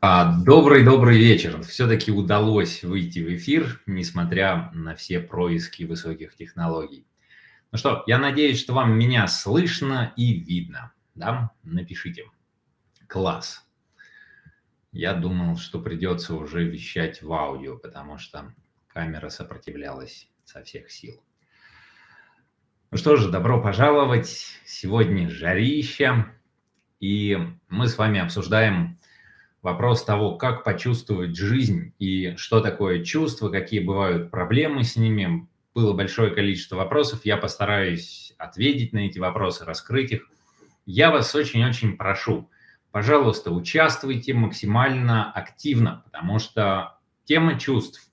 Добрый-добрый вечер. Все-таки удалось выйти в эфир, несмотря на все происки высоких технологий. Ну что, я надеюсь, что вам меня слышно и видно. Да? Напишите. Класс. Я думал, что придется уже вещать в аудио, потому что камера сопротивлялась со всех сил. Ну что же, добро пожаловать. Сегодня жарища. И мы с вами обсуждаем вопрос того, как почувствовать жизнь и что такое чувство, какие бывают проблемы с ними. Было большое количество вопросов, я постараюсь ответить на эти вопросы, раскрыть их. Я вас очень-очень прошу, пожалуйста, участвуйте максимально активно, потому что тема чувств,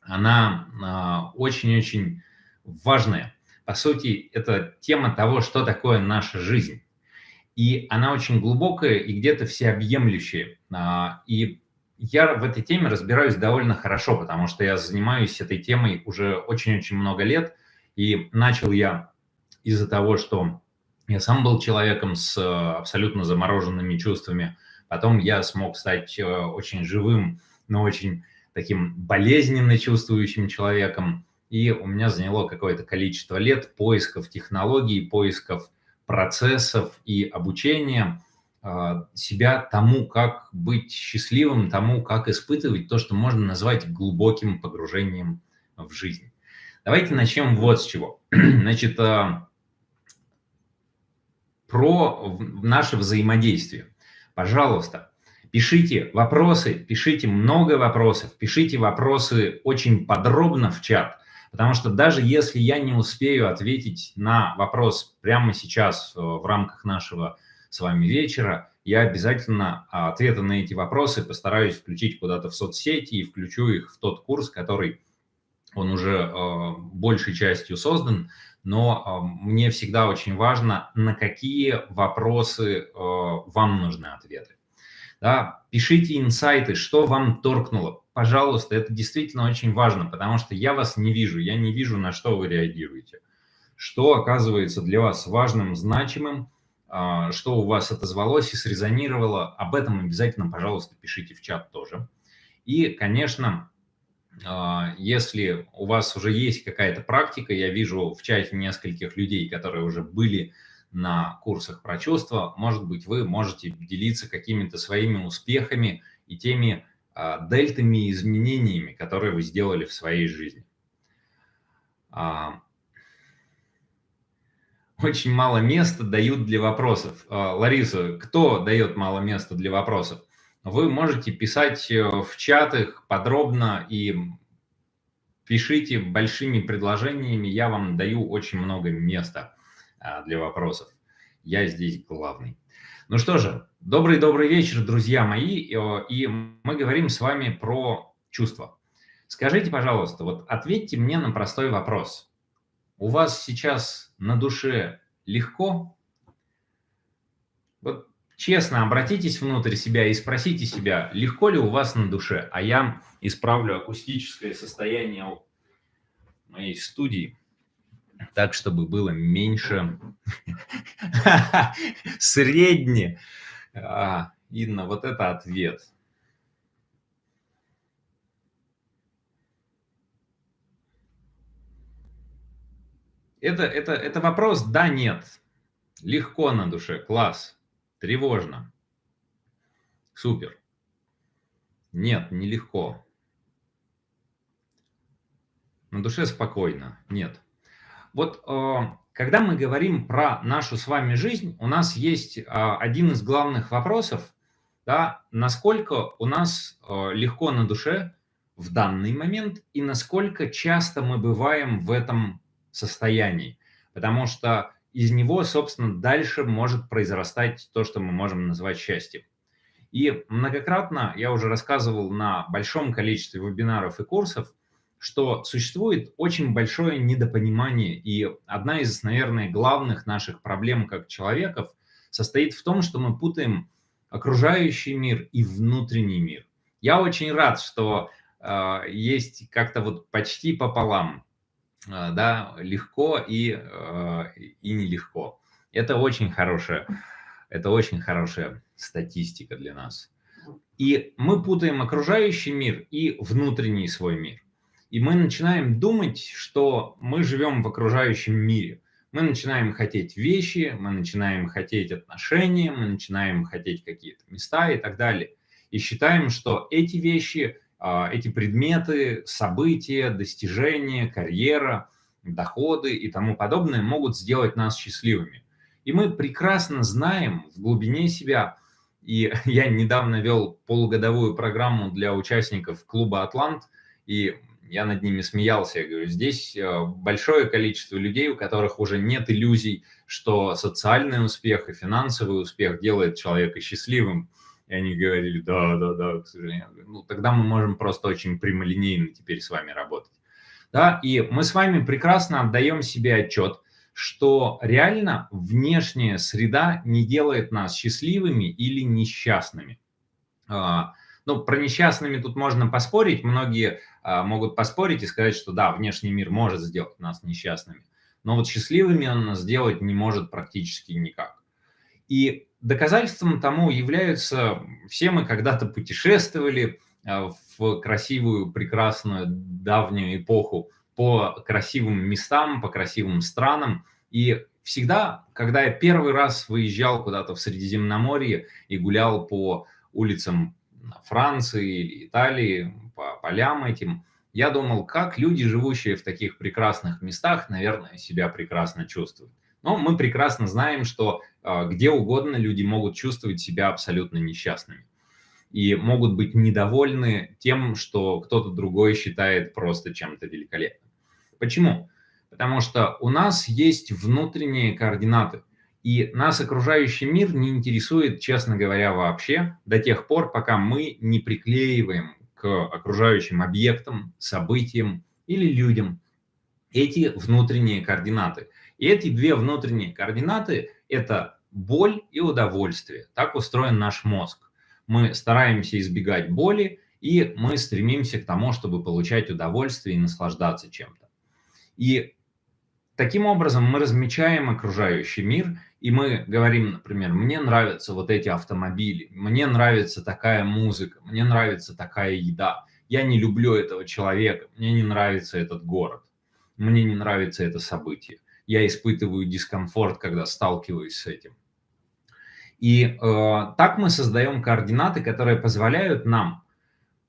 она а, очень-очень важная. По сути, это тема того, что такое наша жизнь и она очень глубокая и где-то всеобъемлющая. А, и я в этой теме разбираюсь довольно хорошо, потому что я занимаюсь этой темой уже очень-очень много лет, и начал я из-за того, что я сам был человеком с абсолютно замороженными чувствами, потом я смог стать э, очень живым, но очень таким болезненно чувствующим человеком, и у меня заняло какое-то количество лет поисков технологий, поисков процессов и обучения а, себя тому, как быть счастливым, тому, как испытывать то, что можно назвать глубоким погружением в жизнь. Давайте начнем вот с чего. Значит, а, про наше взаимодействие. Пожалуйста, пишите вопросы, пишите много вопросов, пишите вопросы очень подробно в чат. Потому что даже если я не успею ответить на вопрос прямо сейчас э, в рамках нашего с вами вечера, я обязательно а, ответы на эти вопросы постараюсь включить куда-то в соцсети и включу их в тот курс, который он уже э, большей частью создан, но э, мне всегда очень важно, на какие вопросы вам нужны ответы. Да? Пишите инсайты, что вам торкнуло, пожалуйста, это действительно очень важно, потому что я вас не вижу, я не вижу, на что вы реагируете. Что оказывается для вас важным, значимым, а, что у вас отозвалось и срезонировало, об этом обязательно, пожалуйста, пишите в чат тоже. И, конечно, а, если у вас уже есть какая-то практика, я вижу в чате нескольких людей, которые уже были на курсах про чувства, может быть, вы можете делиться какими-то своими успехами и теми а, дельтами и изменениями, которые вы сделали в своей жизни. А, очень мало места дают для вопросов. А, Лариса, кто дает мало места для вопросов? Вы можете писать э, в чатах подробно и пишите большими предложениями. Я вам даю очень много места для вопросов. Я здесь главный. Ну что же, добрый-добрый вечер, друзья мои, и мы говорим с вами про чувства. Скажите, пожалуйста, вот ответьте мне на простой вопрос. У вас сейчас на душе легко? Вот честно обратитесь внутрь себя и спросите себя, легко ли у вас на душе, а я исправлю акустическое состояние моей студии так, чтобы было меньше средне. А, Инна, вот это ответ. Это, это, это вопрос «да», «нет». Легко на душе, класс. Тревожно. Супер. Нет, нелегко. На душе спокойно. Нет. Вот э, когда мы говорим про нашу с вами жизнь, у нас есть э, один из главных вопросов, да, насколько у нас э, легко на душе в данный момент и насколько часто мы бываем в этом состоянии. Потому что из него, собственно, дальше может произрастать то, что мы можем назвать счастьем. И многократно я уже рассказывал на большом количестве вебинаров и курсов, что существует очень большое недопонимание, и одна из, наверное, главных наших проблем как человеков состоит в том, что мы путаем окружающий мир и внутренний мир. Я очень рад, что э, есть как-то вот почти пополам, э, да, легко и, э, и нелегко. Это очень хорошая, это очень хорошая статистика для нас. И мы путаем окружающий мир и внутренний свой мир. И мы начинаем думать, что мы живем в окружающем мире. Мы начинаем хотеть вещи, мы начинаем хотеть отношения, мы начинаем хотеть какие-то места и так далее. И считаем, что эти вещи, а, эти предметы, события, достижения, карьера, доходы и тому подобное могут сделать нас счастливыми. И мы прекрасно знаем в глубине себя, и я недавно вел полугодовую программу для участников клуба «Атлант», и я над ними смеялся, я говорю, здесь э, большое количество людей, у которых уже нет иллюзий, что социальный успех и финансовый успех делает человека счастливым. И они говорили, да, да, да, к сожалению. Ну, тогда мы можем просто очень прямолинейно теперь с вами работать. Да, и мы с вами прекрасно отдаем себе отчет, что реально внешняя среда не делает нас счастливыми или несчастными. Ну, про несчастными тут можно поспорить. Многие а, могут поспорить и сказать, что да, внешний мир может сделать нас несчастными. Но вот счастливыми он нас сделать не может практически никак. И доказательством тому являются, все мы когда-то путешествовали а, в красивую, прекрасную, давнюю эпоху по красивым местам, по красивым странам. И всегда, когда я первый раз выезжал куда-то в Средиземноморье и гулял по улицам Франции или Италии, по полям этим, я думал, как люди, живущие в таких прекрасных местах, наверное, себя прекрасно чувствуют. Но мы прекрасно знаем, что э, где угодно люди могут чувствовать себя абсолютно несчастными. И могут быть недовольны тем, что кто-то другой считает просто чем-то великолепным. Почему? Потому что у нас есть внутренние координаты. И нас окружающий мир не интересует, честно говоря, вообще, до тех пор, пока мы не приклеиваем к окружающим объектам, событиям или людям эти внутренние координаты. И эти две внутренние координаты – это боль и удовольствие. Так устроен наш мозг. Мы стараемся избегать боли, и мы стремимся к тому, чтобы получать удовольствие и наслаждаться чем-то. И таким образом мы размечаем окружающий мир и мы говорим, например, мне нравятся вот эти автомобили, мне нравится такая музыка, мне нравится такая еда, я не люблю этого человека, мне не нравится этот город, мне не нравится это событие, я испытываю дискомфорт, когда сталкиваюсь с этим. И э, так мы создаем координаты, которые позволяют нам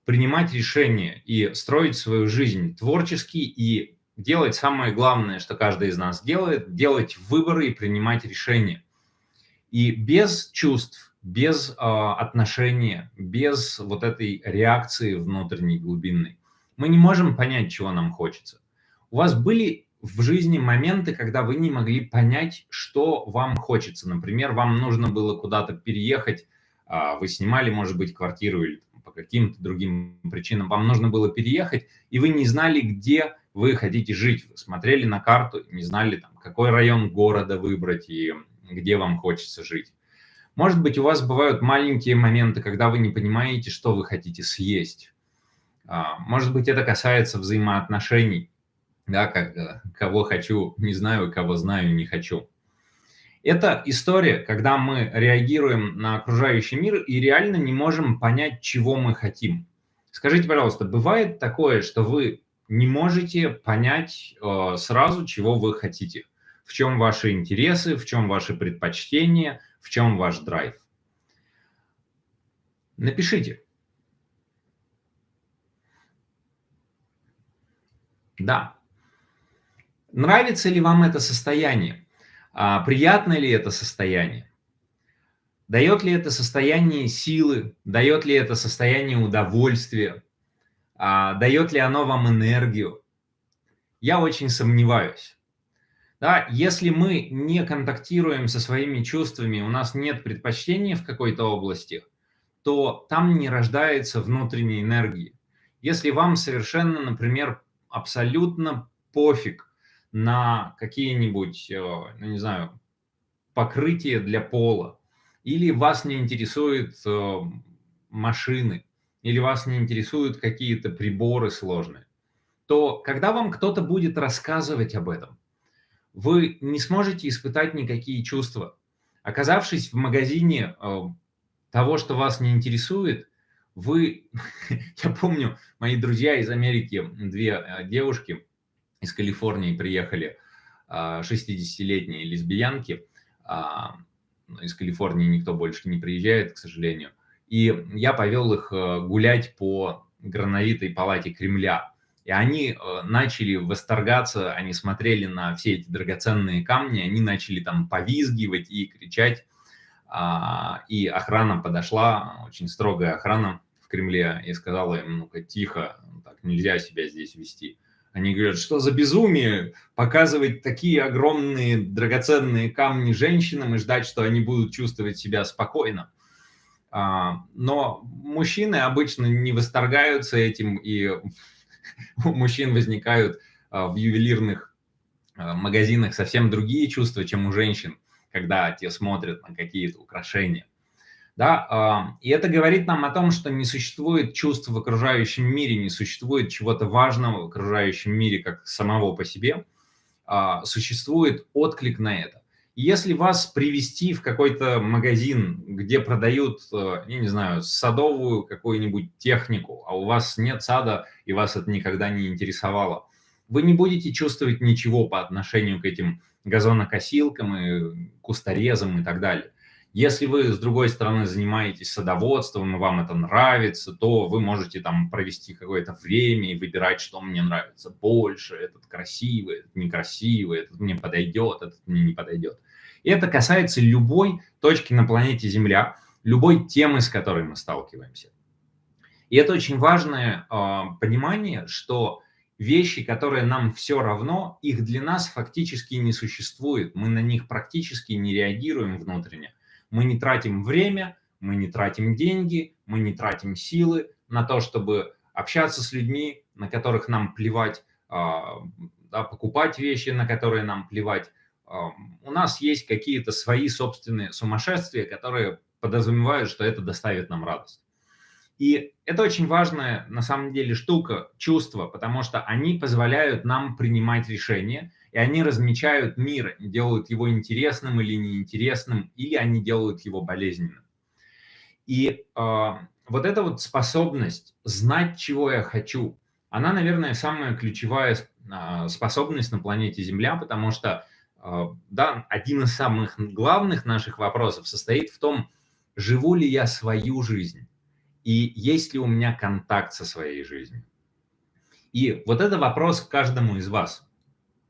принимать решения и строить свою жизнь творчески и делать самое главное, что каждый из нас делает, делать выборы и принимать решения. И без чувств, без э, отношения, без вот этой реакции внутренней глубинной, мы не можем понять, чего нам хочется. У вас были в жизни моменты, когда вы не могли понять, что вам хочется. Например, вам нужно было куда-то переехать, э, вы снимали, может быть, квартиру или по каким-то другим причинам, вам нужно было переехать, и вы не знали, где вы хотите жить. Вы смотрели на карту, не знали, там, какой район города выбрать и где вам хочется жить. Может быть, у вас бывают маленькие моменты, когда вы не понимаете, что вы хотите съесть. А, может быть, это касается взаимоотношений, да, как, э, кого хочу, не знаю, кого знаю, не хочу. Это история, когда мы реагируем на окружающий мир и реально не можем понять, чего мы хотим. Скажите, пожалуйста, бывает такое, что вы не можете понять э, сразу, чего вы хотите. В чем ваши интересы, в чем ваши предпочтения, в чем ваш драйв. Напишите. Да. Нравится ли вам это состояние? А, приятно ли это состояние? Дает ли это состояние силы? Дает ли это состояние удовольствия? А, дает ли оно вам энергию. Я очень сомневаюсь. Да, если мы не контактируем со своими чувствами, у нас нет предпочтения в какой-то области, то там не рождается внутренней энергии. Если вам совершенно, например, абсолютно пофиг на какие-нибудь, э, ну, не знаю, покрытие для пола, или вас не интересуют э, машины, или вас не интересуют какие-то приборы сложные, то когда вам кто-то будет рассказывать об этом, вы не сможете испытать никакие чувства. Оказавшись в магазине э, того, что вас не интересует, вы, я помню, мои друзья из Америки, две э, девушки из Калифорнии приехали, 60-летние лесбиянки, а, из Калифорнии никто больше не приезжает, к сожалению, и я повел их э, гулять по грановитой палате Кремля. И они э, начали восторгаться, они смотрели на все эти драгоценные камни, они начали там повизгивать и кричать. А, и охрана подошла, очень строгая охрана в Кремле, и сказала им, ну-ка, тихо, так нельзя себя здесь вести. Они говорят, что за безумие показывать такие огромные драгоценные камни женщинам и ждать, что они будут чувствовать себя спокойно. А, но мужчины обычно не восторгаются этим, и у мужчин возникают а, в ювелирных а, магазинах совсем другие чувства, чем у женщин, когда те смотрят на какие-то украшения. Да, и это говорит нам о том, что не существует чувств в окружающем мире, не существует чего-то важного в окружающем мире как самого по себе, существует отклик на это. Если вас привести в какой-то магазин, где продают, э, я не знаю, садовую какую-нибудь технику, а у вас нет сада и вас это никогда не интересовало, вы не будете чувствовать ничего по отношению к этим газонокосилкам и кусторезам и так далее. Если вы, с другой стороны, занимаетесь садоводством, и вам это нравится, то вы можете там провести какое-то время и выбирать, что мне нравится больше, этот красивый, этот некрасивый, этот мне подойдет, этот мне не подойдет. И это касается любой точки на планете Земля, любой темы, с которой мы сталкиваемся. И это очень важное э, понимание, что вещи, которые нам все равно, их для нас фактически не существует. Мы на них практически не реагируем внутренне. Мы не тратим время, мы не тратим деньги, мы не тратим силы на то, чтобы общаться с людьми, на которых нам плевать, э, да, покупать вещи, на которые нам плевать, у нас есть какие-то свои собственные сумасшествия, которые подразумевают, что это доставит нам радость. И это очень важная, на самом деле, штука, чувства, потому что они позволяют нам принимать решения, и они размечают мир, делают его интересным или неинтересным, или они делают его болезненным. И э, вот эта вот способность знать, чего я хочу, она, наверное, самая ключевая э, способность на планете Земля, потому что а, да, один из самых главных наших вопросов состоит в том, живу ли я свою жизнь и есть ли у меня контакт со своей жизнью. И вот это вопрос к каждому из вас.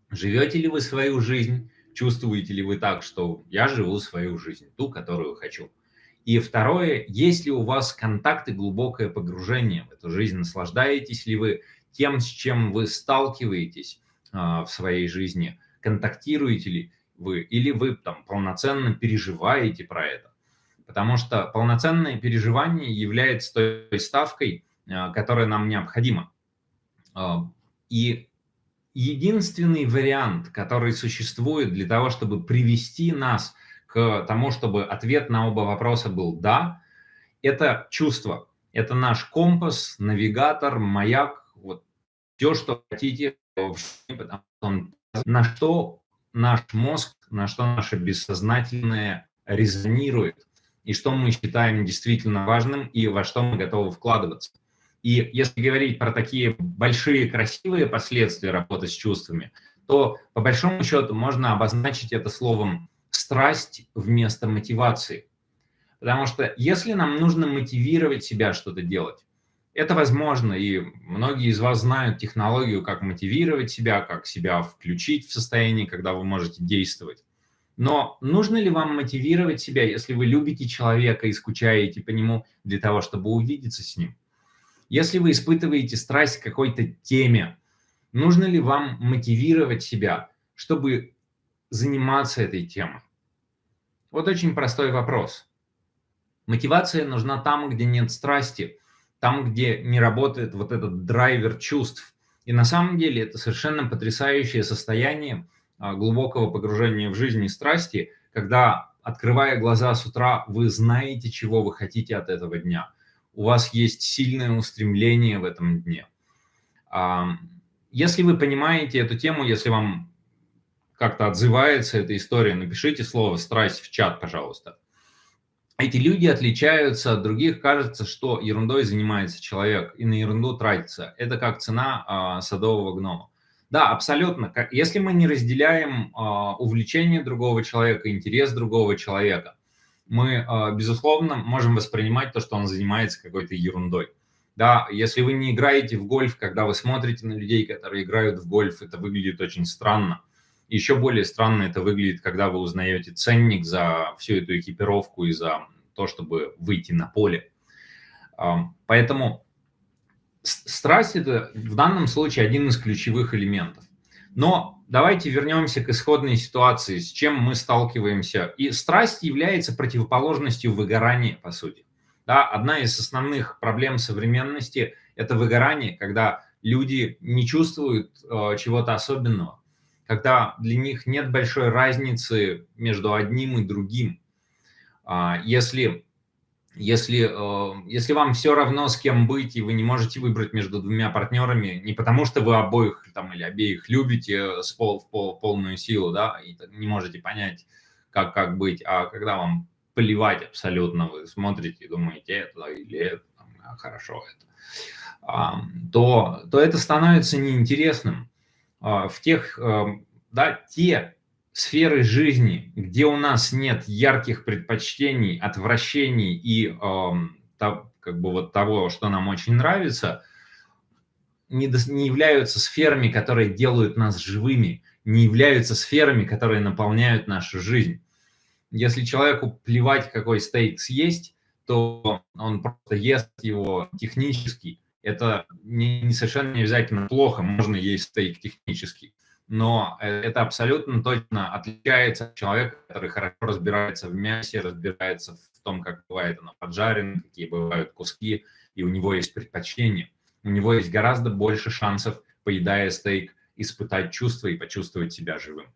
Живете ли вы свою жизнь, чувствуете ли вы так, что я живу свою жизнь, ту, которую хочу. И второе, есть ли у вас контакт и глубокое погружение в эту жизнь, наслаждаетесь ли вы тем, с чем вы сталкиваетесь а, в своей жизни – контактируете ли вы, или вы там полноценно переживаете про это. Потому что полноценное переживание является той ставкой, а, которая нам необходима. А, и единственный вариант, который существует для того, чтобы привести нас к тому, чтобы ответ на оба вопроса был «да», это чувство. Это наш компас, навигатор, маяк, вот все, что хотите, потому что он на что наш мозг, на что наше бессознательное резонирует, и что мы считаем действительно важным, и во что мы готовы вкладываться. И если говорить про такие большие красивые последствия работы с чувствами, то по большому счету можно обозначить это словом «страсть» вместо мотивации. Потому что если нам нужно мотивировать себя что-то делать, это возможно, и многие из вас знают технологию, как мотивировать себя, как себя включить в состояние, когда вы можете действовать. Но нужно ли вам мотивировать себя, если вы любите человека и скучаете по нему для того, чтобы увидеться с ним? Если вы испытываете страсть к какой-то теме, нужно ли вам мотивировать себя, чтобы заниматься этой темой? Вот очень простой вопрос. Мотивация нужна там, где нет страсти – там, где не работает вот этот драйвер чувств. И на самом деле это совершенно потрясающее состояние а, глубокого погружения в жизнь и страсти, когда, открывая глаза с утра, вы знаете, чего вы хотите от этого дня. У вас есть сильное устремление в этом дне. Если вы понимаете эту тему, если вам как-то отзывается эта история, напишите слово «страсть» в чат, пожалуйста. Эти люди отличаются от других. Кажется, что ерундой занимается человек и на ерунду тратится. Это как цена а, садового гнома. Да, абсолютно. Если мы не разделяем а, увлечение другого человека, интерес другого человека, мы, а, безусловно, можем воспринимать то, что он занимается какой-то ерундой. Да, если вы не играете в гольф, когда вы смотрите на людей, которые играют в гольф, это выглядит очень странно. Еще более странно это выглядит, когда вы узнаете ценник за всю эту экипировку и за то, чтобы выйти на поле. Поэтому страсть – это в данном случае один из ключевых элементов. Но давайте вернемся к исходной ситуации, с чем мы сталкиваемся. И страсть является противоположностью выгорания, по сути. Да, одна из основных проблем современности – это выгорание, когда люди не чувствуют э, чего-то особенного, когда для них нет большой разницы между одним и другим. А, если, если, э, если вам все равно с кем быть, и вы не можете выбрать между двумя партнерами, не потому что вы обоих там, или обеих любите с пол, в пол, полную силу, да, и не можете понять, как, как быть, а когда вам плевать абсолютно, вы смотрите и думаете, это или это, а, хорошо это, то, то это становится неинтересным. А, в тех, эм, да, те сферы жизни, где у нас нет ярких предпочтений, отвращений и э, как бы вот того, что нам очень нравится, не, не являются сферами, которые делают нас живыми, не являются сферами, которые наполняют нашу жизнь. Если человеку плевать, какой стейк съесть, то он просто ест его технически. Это не, не совершенно не обязательно плохо, можно есть стейк технически но э, это абсолютно точно отличается от человека, который хорошо разбирается в мясе, разбирается в том, как бывает оно поджарено, какие бывают куски, и у него есть предпочтение. У него есть гораздо больше шансов, поедая стейк, испытать чувства и почувствовать себя живым.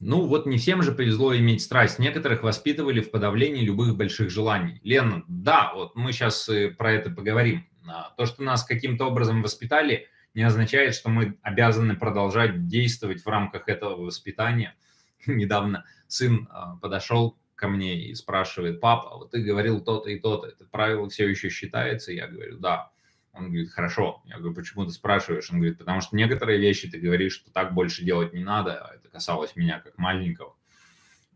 Ну вот не всем же повезло иметь страсть. Некоторых воспитывали в подавлении любых больших желаний. Лена, да, вот мы сейчас э, про это поговорим. А, то, что нас каким-то образом воспитали – не означает, что мы обязаны продолжать действовать в рамках этого воспитания. Недавно сын а, подошел ко мне и спрашивает, папа, вот ты говорил то-то и то-то, это правило все еще считается? Я говорю, да. Он говорит, хорошо. Я говорю, почему ты спрашиваешь? Он говорит, потому что некоторые вещи ты говоришь, что так больше делать не надо. Это касалось меня как маленького.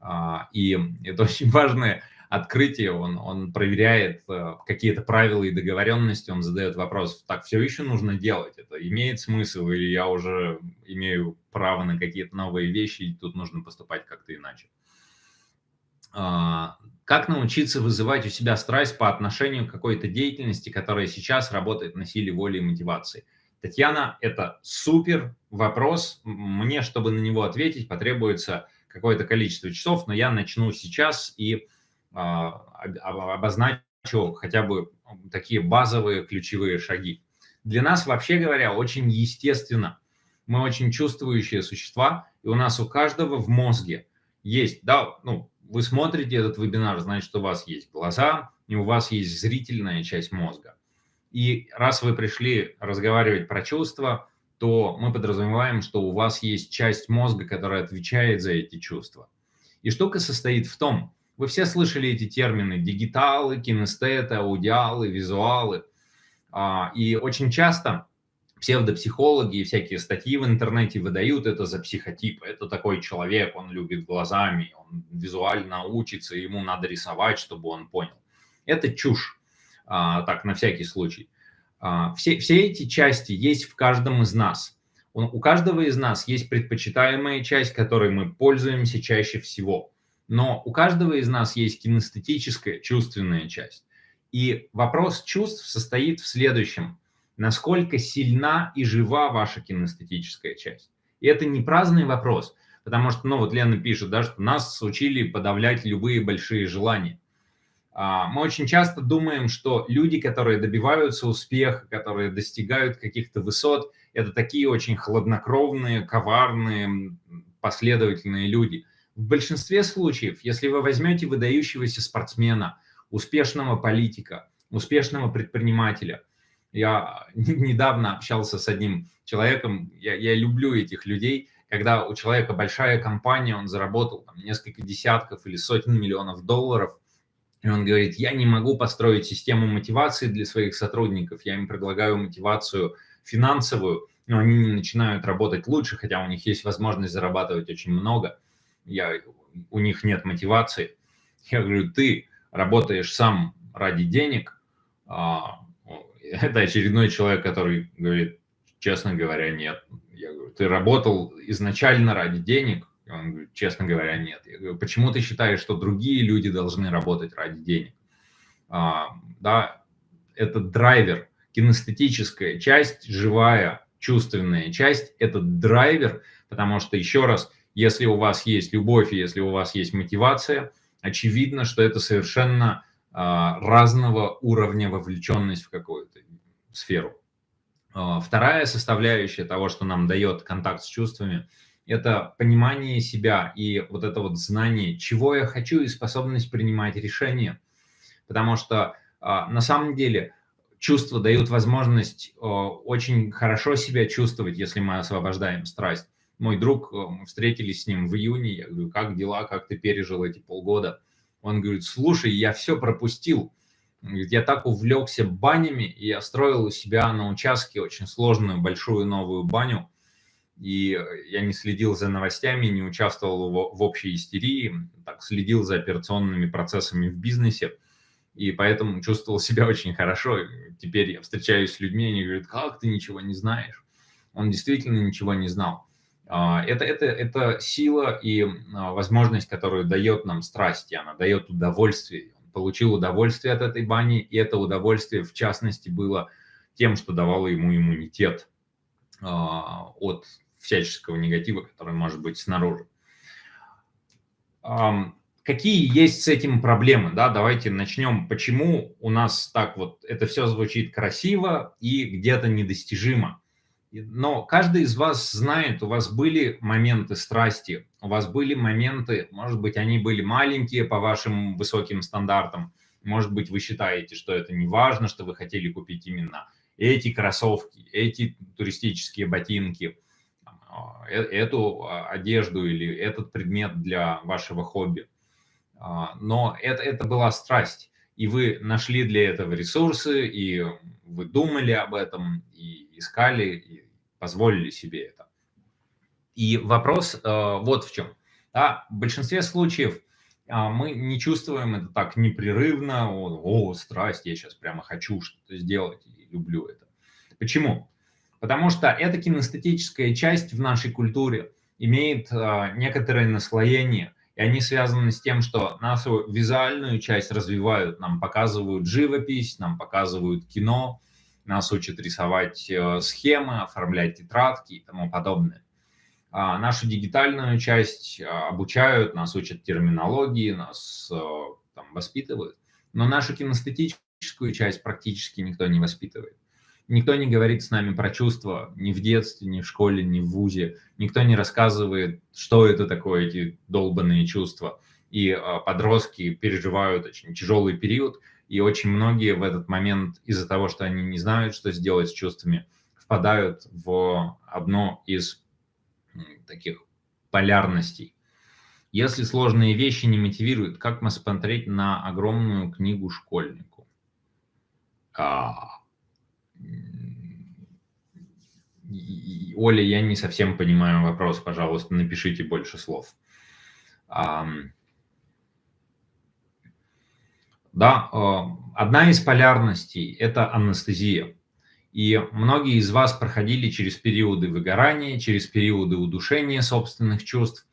А, и это очень важное открытие, он, он проверяет э, какие-то правила и договоренности, он задает вопрос, так все еще нужно делать, это имеет смысл, или я уже имею право на какие-то новые вещи, и тут нужно поступать как-то иначе. А, как научиться вызывать у себя страсть по отношению к какой-то деятельности, которая сейчас работает на силе воли и мотивации? Татьяна, это супер вопрос. Мне, чтобы на него ответить, потребуется какое-то количество часов, но я начну сейчас и а, обозначу хотя бы такие базовые ключевые шаги. Для нас, вообще говоря, очень естественно. Мы очень чувствующие существа, и у нас у каждого в мозге есть, да, ну, вы смотрите этот вебинар, значит, у вас есть глаза, и у вас есть зрительная часть мозга. И раз вы пришли разговаривать про чувства, то мы подразумеваем, что у вас есть часть мозга, которая отвечает за эти чувства. И штука состоит в том, вы все слышали эти термины – дигиталы, кинестеты, аудиалы, визуалы. А, и очень часто псевдопсихологи и всякие статьи в интернете выдают это за психотип. Это такой человек, он любит глазами, он визуально учится, ему надо рисовать, чтобы он понял. Это чушь, а, так, на всякий случай. А, все, все эти части есть в каждом из нас. У каждого из нас есть предпочитаемая часть, которой мы пользуемся чаще всего – но у каждого из нас есть кинестетическая, чувственная часть. И вопрос чувств состоит в следующем. Насколько сильна и жива ваша кинестетическая часть? И это не праздный вопрос, потому что, ну вот Лена пишет, да, что нас учили подавлять любые большие желания. А, мы очень часто думаем, что люди, которые добиваются успеха, которые достигают каких-то высот, это такие очень хладнокровные, коварные, последовательные люди – в большинстве случаев, если вы возьмете выдающегося спортсмена, успешного политика, успешного предпринимателя, я недавно общался с одним человеком, я, я люблю этих людей, когда у человека большая компания, он заработал там, несколько десятков или сотен миллионов долларов, и он говорит, я не могу построить систему мотивации для своих сотрудников, я им предлагаю мотивацию финансовую, но они не начинают работать лучше, хотя у них есть возможность зарабатывать очень много, я, у них нет мотивации. Я говорю, ты работаешь сам ради денег, а, это очередной человек, который говорит, честно говоря, нет. Я говорю, ты работал изначально ради денег? Он говорит, честно говоря, нет. Я говорю, почему ты считаешь, что другие люди должны работать ради денег? А, да, это драйвер, кинестетическая часть, живая, чувственная часть, это драйвер, потому что, еще раз, если у вас есть любовь, если у вас есть мотивация, очевидно, что это совершенно а, разного уровня вовлеченность в какую-то сферу. А, вторая составляющая того, что нам дает контакт с чувствами – это понимание себя и вот это вот знание, чего я хочу и способность принимать решения. Потому что а, на самом деле чувства дают возможность очень хорошо себя чувствовать, если мы освобождаем страсть. Мой друг, мы встретились с ним в июне, я говорю, как дела, как ты пережил эти полгода? Он говорит, слушай, я все пропустил. Я так увлекся банями, и я строил у себя на участке очень сложную большую новую баню и я не следил за новостями, не участвовал в, общей истерии, так следил за операционными процессами в бизнесе, и поэтому чувствовал себя очень хорошо. Теперь я встречаюсь с людьми, они говорят, как ты ничего не знаешь? Он действительно ничего не знал. А, это, это, это сила и а, возможность, которую дает нам страсть, и она дает удовольствие. Получил удовольствие от этой бани, и это удовольствие, в частности, было тем, что давало ему иммунитет а, от всяческого негатива, который может быть снаружи. Какие есть с этим проблемы? Да, давайте начнем. Почему у нас так вот это все звучит красиво и где-то недостижимо? Но каждый из вас знает, у вас были моменты страсти, у вас были моменты, может быть, они были маленькие по вашим высоким стандартам, может быть, вы считаете, что это не важно, что вы хотели купить именно эти кроссовки, эти туристические ботинки, а, э, эту а, одежду или этот предмет для вашего хобби. А, но это, это была страсть, и вы нашли для этого ресурсы, и вы думали об этом, и искали, и позволили себе это. И вопрос вот в чем. Да, в большинстве случаев мы не чувствуем это так непрерывно, о, о страсть, я сейчас прямо хочу что-то сделать, и люблю это. Почему? Потому что эта кинестетическая часть в нашей культуре имеет э, некоторое наслоение, и они связаны с тем, что нашу визуальную часть развивают, нам показывают живопись, нам показывают кино, нас учат рисовать э, схемы, оформлять тетрадки и тому подобное. А нашу дигитальную часть э, обучают, нас учат терминологии, нас э, там, воспитывают, но нашу кинестетическую часть практически никто не воспитывает. Никто не говорит с нами про чувства ни в детстве, ни в школе, ни в ВУЗе. Никто не рассказывает, что это такое, эти долбанные чувства. И подростки переживают очень тяжелый период, и очень многие в этот момент из-за того, что они не знают, что сделать с чувствами, впадают в одно из таких полярностей. Если сложные вещи не мотивируют, как мы смотреть на огромную книгу школьнику? А, Оля, я не совсем понимаю вопрос, пожалуйста, напишите больше слов. Да, а, одна из полярностей – это анестезия. И многие из вас проходили через периоды выгорания, через периоды удушения собственных чувств,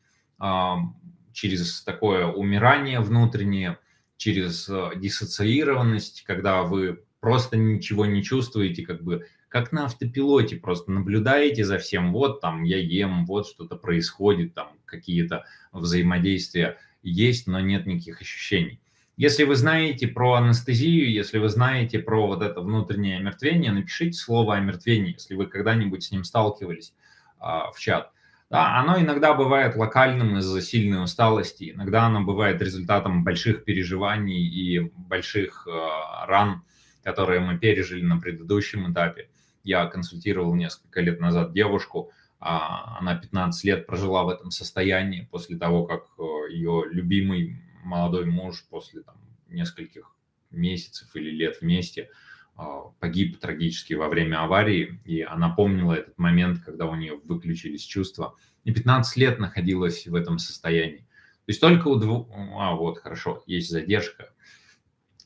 через такое умирание внутреннее, через а, диссоциированность, когда вы просто ничего не чувствуете, как бы как на автопилоте, просто наблюдаете за всем, вот там я ем, вот что-то происходит, там какие-то взаимодействия есть, но нет никаких ощущений. Если вы знаете про анестезию, если вы знаете про вот это внутреннее омертвение, напишите слово омертвение, если вы когда-нибудь с ним сталкивались а, в чат. Да, оно иногда бывает локальным из-за сильной усталости, иногда оно бывает результатом больших переживаний и больших э, ран, которые мы пережили на предыдущем этапе. Я консультировал несколько лет назад девушку, а, она 15 лет прожила в этом состоянии после того, как э, ее любимый молодой муж после там, нескольких месяцев или лет вместе а, погиб трагически во время аварии, и она помнила этот момент, когда у нее выключились чувства, и 15 лет находилась в этом состоянии. То есть только у двух... А, вот, хорошо, есть задержка.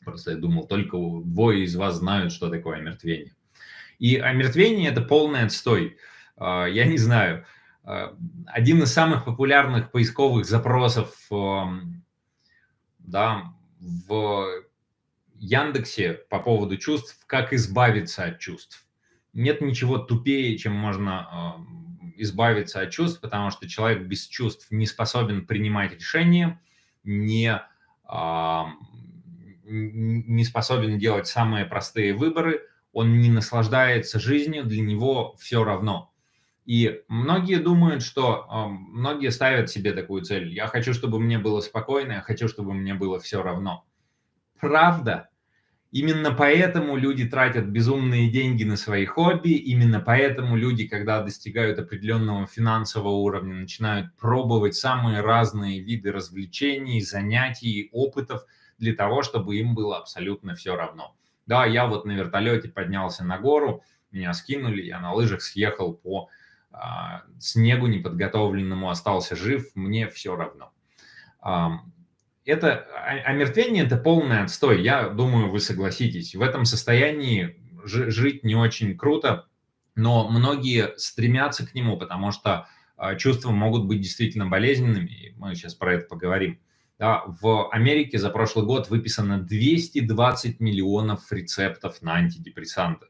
Просто я думал, только двое из вас знают, что такое омертвение. И омертвение – это полный отстой. А, я не знаю, а, один из самых популярных поисковых запросов да, в Яндексе по поводу чувств, как избавиться от чувств. Нет ничего тупее, чем можно избавиться от чувств, потому что человек без чувств не способен принимать решения, не, не способен делать самые простые выборы, он не наслаждается жизнью, для него все равно. И многие думают, что многие ставят себе такую цель. Я хочу, чтобы мне было спокойно, я хочу, чтобы мне было все равно. Правда? Именно поэтому люди тратят безумные деньги на свои хобби, именно поэтому люди, когда достигают определенного финансового уровня, начинают пробовать самые разные виды развлечений, занятий, опытов для того, чтобы им было абсолютно все равно. Да, я вот на вертолете поднялся на гору, меня скинули, я на лыжах съехал по снегу неподготовленному, остался жив, мне все равно. А, это омертвение – это полный отстой, я думаю, вы согласитесь. В этом состоянии жить не очень круто, но многие стремятся к нему, потому что а, чувства могут быть действительно болезненными, мы сейчас про это поговорим. Да, в Америке за прошлый год выписано 220 миллионов рецептов на антидепрессанты.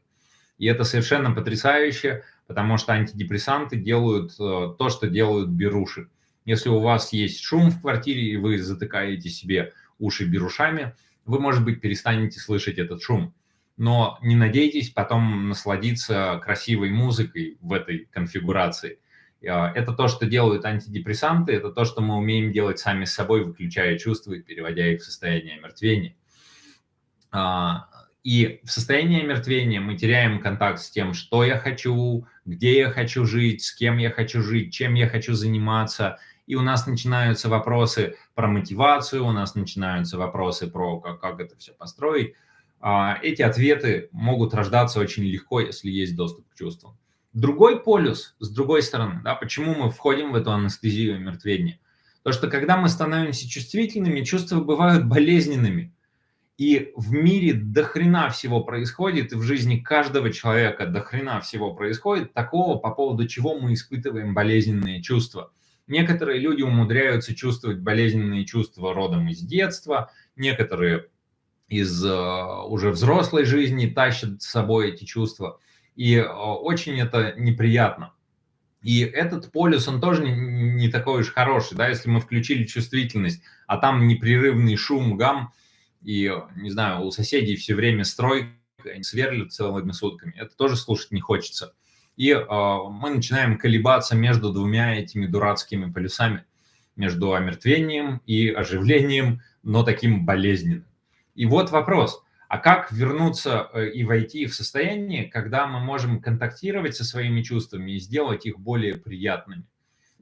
И это совершенно потрясающе, потому что антидепрессанты делают э, то, что делают беруши. Если у вас есть шум в квартире, и вы затыкаете себе уши берушами, вы, может быть, перестанете слышать этот шум. Но не надейтесь потом насладиться красивой музыкой в этой конфигурации – а, это то, что делают антидепрессанты, это то, что мы умеем делать сами с собой, выключая чувства и переводя их в состояние омертвения. А, и в состоянии омертвения мы теряем контакт с тем, что я хочу, где я хочу жить, с кем я хочу жить, чем я хочу заниматься. И у нас начинаются вопросы про мотивацию, у нас начинаются вопросы про как, как это все построить. А, эти ответы могут рождаться очень легко, если есть доступ к чувствам. Другой полюс, с другой стороны, да, почему мы входим в эту анестезию мертвения? То, что когда мы становимся чувствительными, чувства бывают болезненными. И в мире до хрена всего происходит, и в жизни каждого человека до хрена всего происходит, такого, по поводу чего мы испытываем болезненные чувства. Некоторые люди умудряются чувствовать болезненные чувства родом из детства, некоторые из uh, уже взрослой жизни тащат с собой эти чувства. И э, очень это неприятно. И этот полюс, он тоже не, не такой уж хороший, да, если мы включили чувствительность, а там непрерывный шум, гам, и, не знаю, у соседей все время стройка, они сверлят целыми сутками, это тоже слушать не хочется. И э, мы начинаем колебаться между двумя этими дурацкими полюсами, между омертвением и оживлением, но таким болезненным. И вот вопрос – а как вернуться э, и войти в состояние, когда мы можем контактировать со своими чувствами и сделать их более приятными?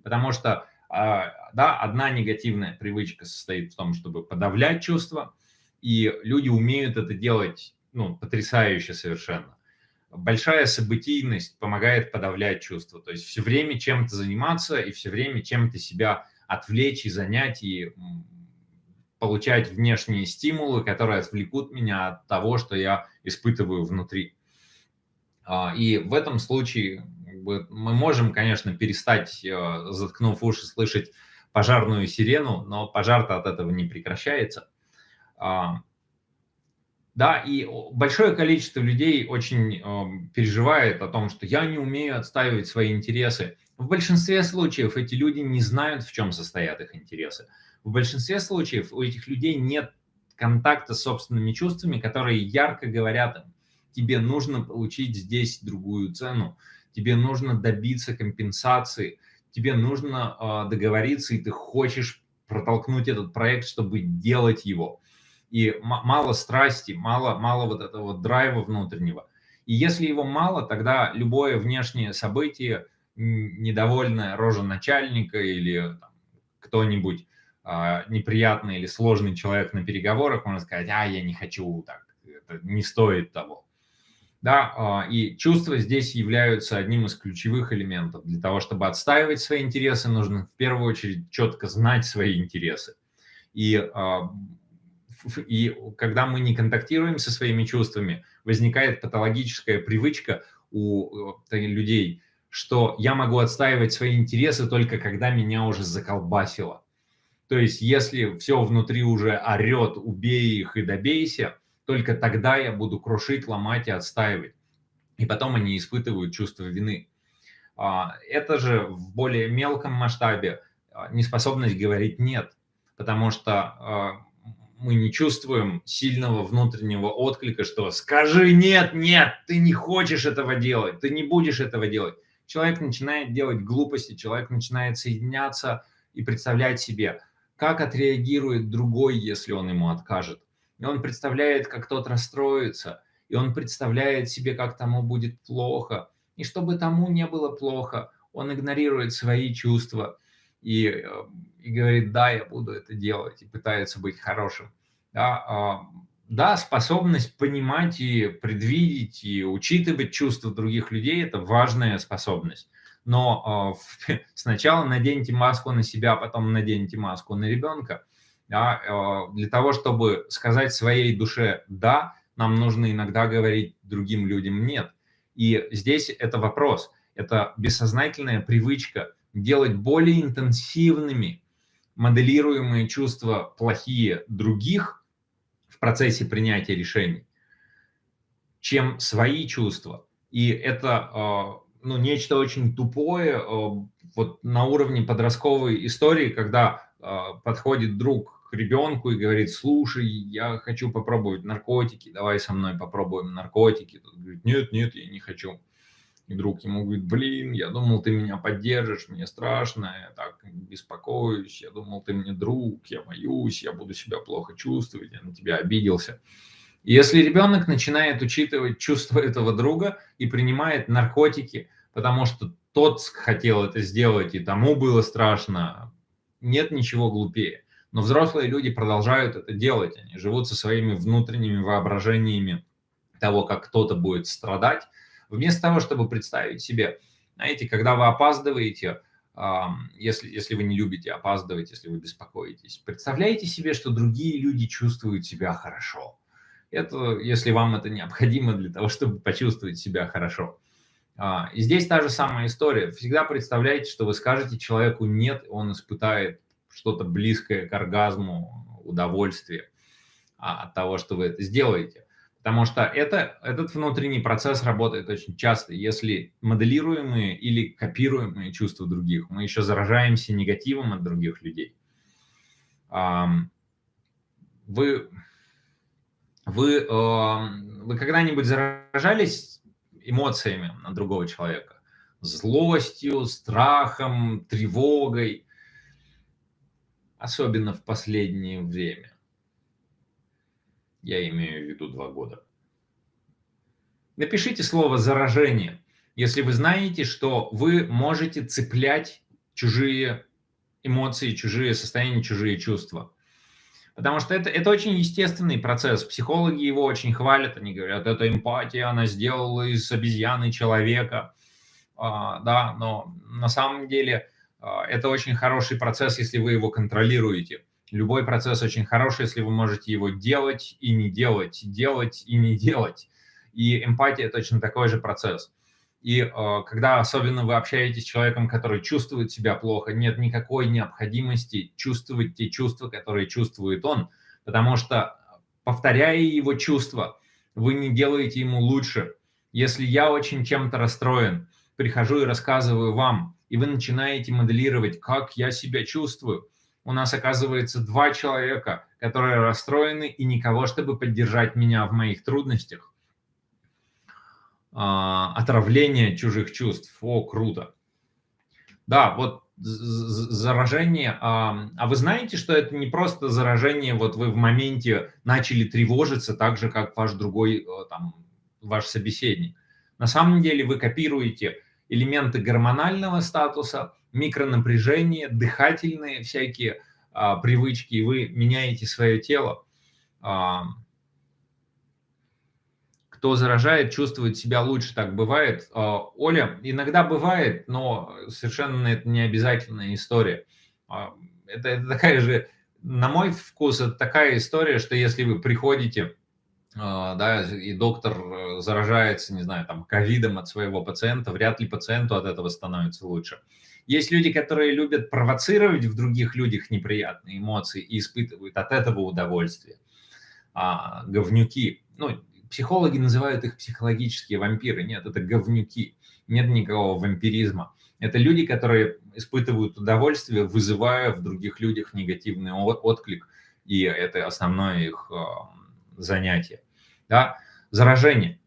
Потому что, а, да, одна негативная привычка состоит в том, чтобы подавлять чувства, и люди умеют это делать, ну, потрясающе совершенно. Большая событийность помогает подавлять чувства, то есть все время чем-то заниматься и все время чем-то себя отвлечь и занять, и получать внешние стимулы, которые отвлекут меня от того, что я испытываю внутри. А, и в этом случае мы можем, конечно, перестать, э, заткнув уши, слышать пожарную сирену, но пожар-то от этого не прекращается. А, да, и большое количество людей очень э, переживает о том, что я не умею отстаивать свои интересы. В большинстве случаев эти люди не знают, в чем состоят их интересы в большинстве случаев у этих людей нет контакта с собственными чувствами, которые ярко говорят им, тебе нужно получить здесь другую цену, тебе нужно добиться компенсации, тебе нужно э, договориться, и ты хочешь протолкнуть этот проект, чтобы делать его. И мало страсти, мало, мало вот этого драйва внутреннего. И если его мало, тогда любое внешнее событие недовольная рожа начальника или кто-нибудь а, неприятный или сложный человек на переговорах, можно сказать, а, я не хочу так, это не стоит того. Да, а, и чувства здесь являются одним из ключевых элементов. Для того, чтобы отстаивать свои интересы, нужно в первую очередь четко знать свои интересы. И, а, и когда мы не контактируем со своими чувствами, возникает патологическая привычка у э, людей, что я могу отстаивать свои интересы только когда меня уже заколбасило. То есть, если все внутри уже орет, убей их и добейся, только тогда я буду крушить, ломать и отстаивать. И потом они испытывают чувство вины. А, это же в более мелком масштабе а, неспособность говорить «нет», потому что а, мы не чувствуем сильного внутреннего отклика, что «скажи нет, нет, ты не хочешь этого делать, ты не будешь этого делать». Человек начинает делать глупости, человек начинает соединяться и представлять себе – как отреагирует другой, если он ему откажет. И он представляет, как тот расстроится, и он представляет себе, как тому будет плохо. И чтобы тому не было плохо, он игнорирует свои чувства и, э, и говорит, да, я буду это делать, и пытается быть хорошим. Да, а, да, способность понимать и предвидеть, и учитывать чувства других людей – это важная способность но э, сначала наденьте маску на себя, потом наденьте маску на ребенка. Да, э, для того, чтобы сказать своей душе «да», нам нужно иногда говорить другим людям «нет». И здесь это вопрос, это бессознательная привычка делать более интенсивными моделируемые чувства плохие других в процессе принятия решений, чем свои чувства. И это ну, нечто очень тупое, э, вот на уровне подростковой истории, когда э, подходит друг к ребенку и говорит, слушай, я хочу попробовать наркотики, давай со мной попробуем наркотики. Тот говорит, нет, нет, я не хочу. И друг ему говорит, блин, я думал, ты меня поддержишь, мне страшно, я так беспокоюсь, я думал, ты мне друг, я боюсь, я буду себя плохо чувствовать, я на тебя обиделся. если ребенок начинает учитывать чувства этого друга и принимает наркотики, потому что тот хотел это сделать, и тому было страшно. Нет ничего глупее. Но взрослые люди продолжают это делать. Они живут со своими внутренними воображениями того, как кто-то будет страдать, вместо того, чтобы представить себе, знаете, когда вы опаздываете, если, если вы не любите опаздывать, если вы беспокоитесь, представляете себе, что другие люди чувствуют себя хорошо. Это, если вам это необходимо для того, чтобы почувствовать себя хорошо. А, и здесь та же самая история. Всегда представляете, что вы скажете человеку «нет», он испытает что-то близкое к оргазму, удовольствие а, от того, что вы это сделаете. Потому что это, этот внутренний процесс работает очень часто. Если моделируемые или копируемые чувства других, мы еще заражаемся негативом от других людей. Вы, вы, вы когда-нибудь заражались эмоциями на другого человека. Злостью, страхом, тревогой. Особенно в последнее время. Я имею в виду два года. Напишите слово «заражение», если вы знаете, что вы можете цеплять чужие эмоции, чужие состояния, чужие чувства. Потому что это, это очень естественный процесс. Психологи его очень хвалят. Они говорят, это эмпатия, она сделала из обезьяны человека. А, да, но на самом деле а, это очень хороший процесс, если вы его контролируете. Любой процесс очень хороший, если вы можете его делать и не делать, делать и не делать. И эмпатия точно такой же процесс. И э, когда особенно вы общаетесь с человеком, который чувствует себя плохо, нет никакой необходимости чувствовать те чувства, которые чувствует он, потому что, повторяя его чувства, вы не делаете ему лучше. Если я очень чем-то расстроен, прихожу и рассказываю вам, и вы начинаете моделировать, как я себя чувствую, у нас оказывается два человека, которые расстроены и никого, чтобы поддержать меня в моих трудностях. А, отравление чужих чувств. О, круто. Да, вот заражение. А, а вы знаете, что это не просто заражение, вот вы в моменте начали тревожиться так же, как ваш другой, э, там, ваш собеседник. На самом деле вы копируете элементы гормонального статуса, микронапряжение, дыхательные всякие а, привычки, и вы меняете свое тело. А, кто заражает, чувствует себя лучше, так бывает. А, Оля, иногда бывает, но совершенно это не обязательная история. А, это, это такая же, на мой вкус, это такая история, что если вы приходите да, и доктор э, заражается, не знаю, там, ковидом от своего пациента, вряд ли пациенту от этого становится лучше. Есть люди, которые любят провоцировать в других людях неприятные эмоции и испытывают от этого удовольствие. А, говнюки, ну, психологи называют их психологические вампиры. Нет, это говнюки. Нет никакого вампиризма. Это люди, которые испытывают удовольствие, вызывая в других людях негативный отклик, и это основное их а, занятие да, заражение.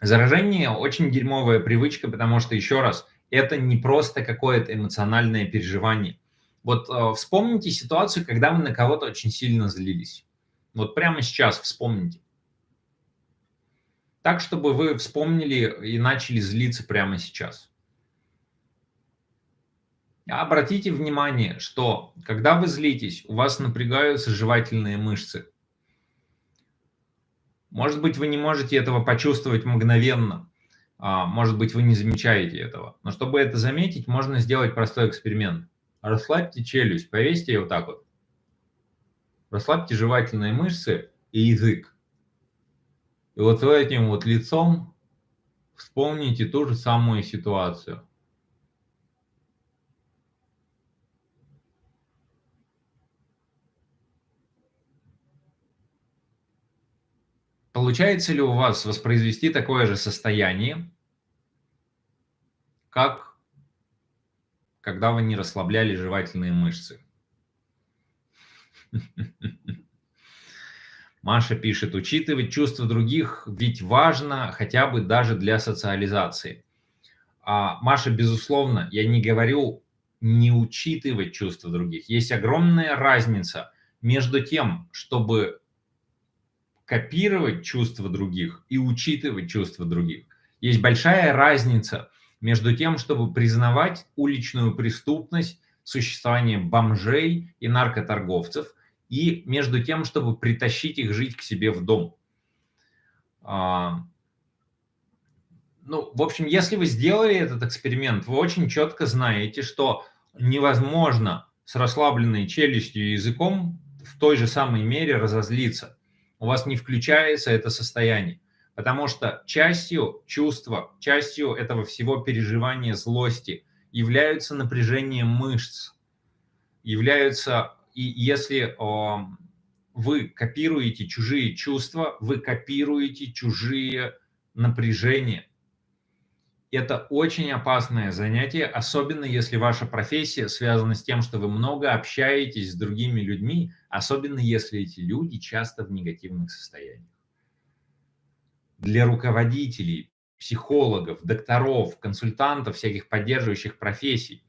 Заражение очень дерьмовая привычка, потому что, еще раз, это не просто какое-то эмоциональное переживание. Вот э, вспомните ситуацию, когда вы на кого-то очень сильно злились. Вот прямо сейчас вспомните. Так, чтобы вы вспомнили и начали злиться прямо сейчас. Обратите внимание, что когда вы злитесь, у вас напрягаются жевательные мышцы. Может быть, вы не можете этого почувствовать мгновенно, а, может быть, вы не замечаете этого. Но чтобы это заметить, можно сделать простой эксперимент. Расслабьте челюсть, повесьте ее вот так вот. Расслабьте жевательные мышцы и язык. И вот этим вот лицом вспомните ту же самую ситуацию. Получается ли у вас воспроизвести такое же состояние, как когда вы не расслабляли жевательные мышцы? Маша пишет, учитывать чувства других ведь важно хотя бы даже для социализации. А, Маша, безусловно, я не говорю не учитывать чувства других. Есть огромная разница между тем, чтобы копировать чувства других и учитывать чувства других. Есть большая разница между тем, чтобы признавать уличную преступность, существование бомжей и наркоторговцев, и между тем, чтобы притащить их жить к себе в дом. А, ну, в общем, если вы сделали этот эксперимент, вы очень четко знаете, что невозможно с расслабленной челюстью и языком в той же самой мере разозлиться у вас не включается это состояние. Потому что частью чувства, частью этого всего переживания злости являются напряжение мышц, являются, и если о, вы копируете чужие чувства, вы копируете чужие напряжения. Это очень опасное занятие, особенно если ваша профессия связана с тем, что вы много общаетесь с другими людьми, особенно если эти люди часто в негативных состояниях. Для руководителей, психологов, докторов, консультантов, всяких поддерживающих профессий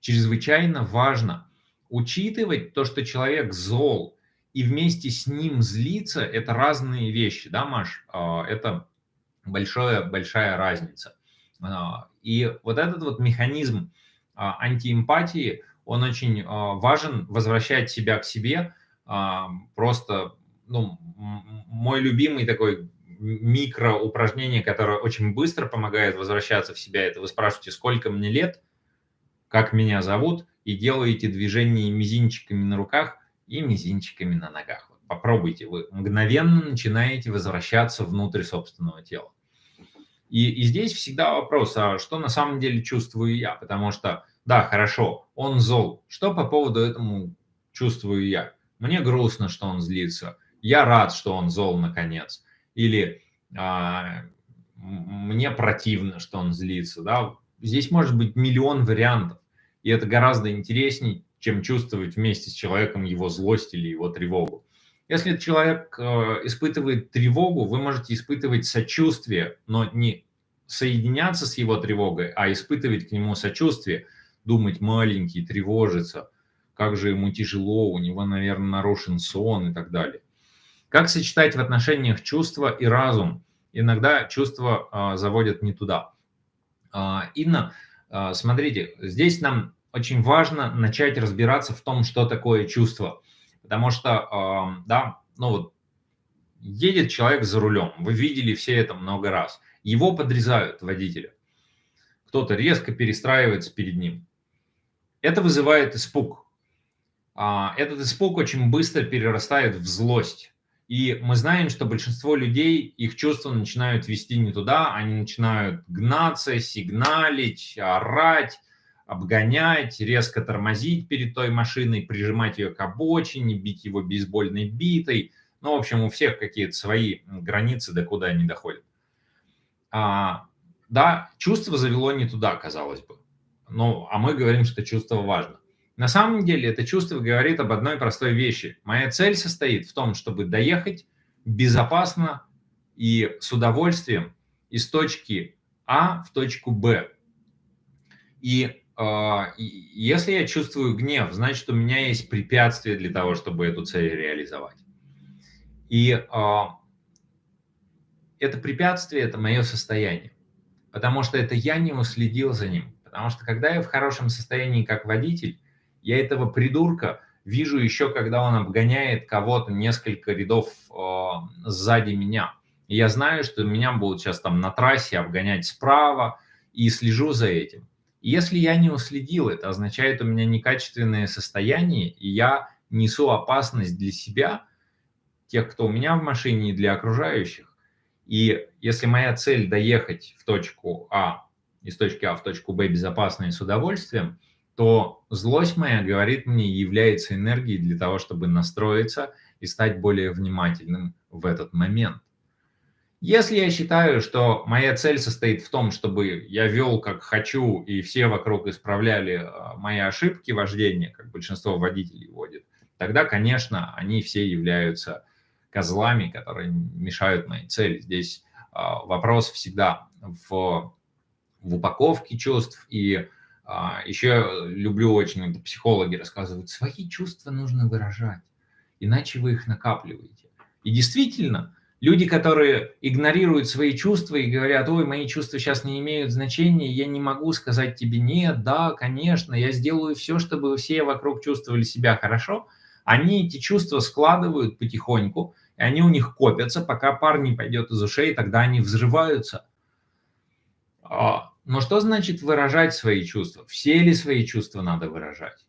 чрезвычайно важно учитывать то, что человек зол, и вместе с ним злиться – это разные вещи, да, Маш? А, это большая, большая разница. А, и вот этот вот механизм а, антиэмпатии, он очень важен, возвращать себя к себе, просто, ну, мой любимый такой микро упражнение, которое очень быстро помогает возвращаться в себя, это вы спрашиваете, сколько мне лет, как меня зовут, и делаете движение мизинчиками на руках и мизинчиками на ногах. Попробуйте, вы мгновенно начинаете возвращаться внутрь собственного тела. И, и здесь всегда вопрос, а что на самом деле чувствую я? Потому что, да, хорошо, он зол. Что по поводу этому чувствую я? Мне грустно, что он злится. Я рад, что он зол наконец. Или а, мне противно, что он злится. Да? Здесь может быть миллион вариантов. И это гораздо интереснее, чем чувствовать вместе с человеком его злость или его тревогу. Если человек э, испытывает тревогу, вы можете испытывать сочувствие, но не соединяться с его тревогой, а испытывать к нему сочувствие, думать маленький, тревожиться – как же ему тяжело, у него, наверное, нарушен сон и так далее. Как сочетать в отношениях чувства и разум? Иногда чувства а, заводят не туда. А, Инна, а, смотрите, здесь нам очень важно начать разбираться в том, что такое чувство. Потому что, да, ну вот, едет человек за рулем, вы видели все это много раз, его подрезают водителя, кто-то резко перестраивается перед ним. Это вызывает испуг. А, этот испуг очень быстро перерастает в злость. И мы знаем, что большинство людей, их чувства начинают вести не туда, они начинают гнаться, сигналить, орать, обгонять, резко тормозить перед той машиной, прижимать ее к обочине, бить его бейсбольной битой. Ну, в общем, у всех какие-то свои границы, до куда они доходят. А, да, чувство завело не туда, казалось бы. Ну, а мы говорим, что чувство важно. На самом деле это чувство говорит об одной простой вещи. Моя цель состоит в том, чтобы доехать безопасно и с удовольствием из точки А в точку Б. И э, если я чувствую гнев, значит, у меня есть препятствие для того, чтобы эту цель реализовать. И э, это препятствие – это мое состояние, потому что это я не уследил за ним. Потому что когда я в хорошем состоянии как водитель, я этого придурка вижу еще, когда он обгоняет кого-то несколько рядов э, сзади меня. И я знаю, что меня будут сейчас там на трассе обгонять справа, и слежу за этим. И если я не уследил, это означает у меня некачественное состояние, и я несу опасность для себя, тех, кто у меня в машине, и для окружающих. И если моя цель доехать в точку А, из точки А в точку Б безопасно и с удовольствием, то злость моя, говорит мне, является энергией для того, чтобы настроиться и стать более внимательным в этот момент. Если я считаю, что моя цель состоит в том, чтобы я вел как хочу, и все вокруг исправляли а, мои ошибки вождения, как большинство водителей водит, тогда, конечно, они все являются козлами, которые мешают моей цели. Здесь а, вопрос всегда в, в упаковке чувств и Еще люблю очень, психологи рассказывают, свои чувства нужно выражать, иначе вы их накапливаете. И действительно, люди, которые игнорируют свои чувства и говорят, ой, мои чувства сейчас не имеют значения, я не могу сказать тебе нет, да, конечно, я сделаю все, чтобы все вокруг чувствовали себя хорошо, они эти чувства складывают потихоньку, и они у них копятся, пока пар не пойдет из ушей, тогда они взрываются. Но что значит выражать свои чувства? Все ли свои чувства надо выражать?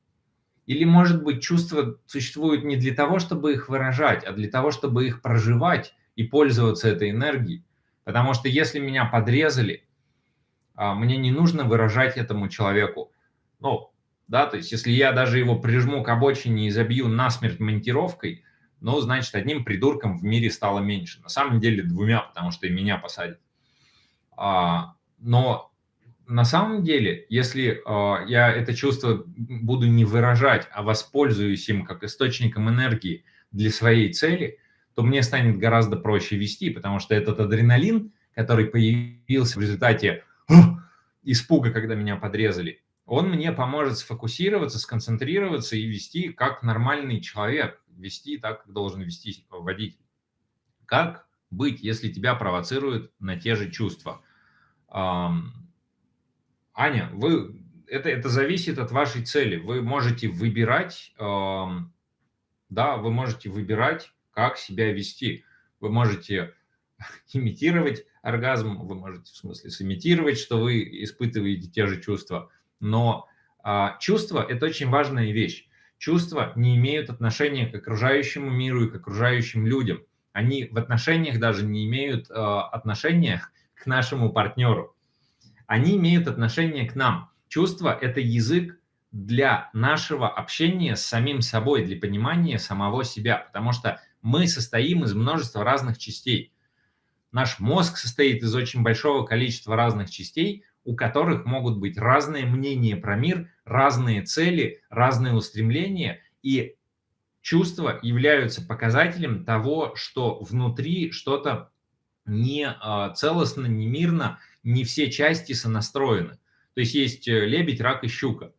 Или, может быть, чувства существуют не для того, чтобы их выражать, а для того, чтобы их проживать и пользоваться этой энергией? Потому что если меня подрезали, а, мне не нужно выражать этому человеку, ну, да, то есть если я даже его прижму к обочине и забью насмерть монтировкой, ну, значит, одним придурком в мире стало меньше. На самом деле двумя, потому что и меня посадят. А, но на самом деле, если э, я это чувство буду не выражать, а воспользуюсь им как источником энергии для своей цели, то мне станет гораздо проще вести, потому что этот адреналин, который появился в результате испуга, когда меня подрезали, он мне поможет сфокусироваться, сконцентрироваться и вести как нормальный человек, вести так, как должен вести водитель. Как быть, если тебя провоцируют на те же чувства? Аня, вы, это, это зависит от вашей цели. Вы можете выбирать, э, да, вы можете выбирать, как себя вести. Вы можете имитировать оргазм, вы можете, в смысле, сымитировать, что вы испытываете те же чувства. Но э, чувства – это очень важная вещь. Чувства не имеют отношения к окружающему миру и к окружающим людям. Они в отношениях даже не имеют э, отношения к нашему партнеру они имеют отношение к нам. Чувство – это язык для нашего общения с самим собой, для понимания самого себя, потому что мы состоим из множества разных частей. Наш мозг состоит из очень большого количества разных частей, у которых могут быть разные мнения про мир, разные цели, разные устремления, и чувства являются показателем того, что внутри что-то не а, целостно, не мирно, не все части сонастроены. То есть есть э, лебедь, рак и щука.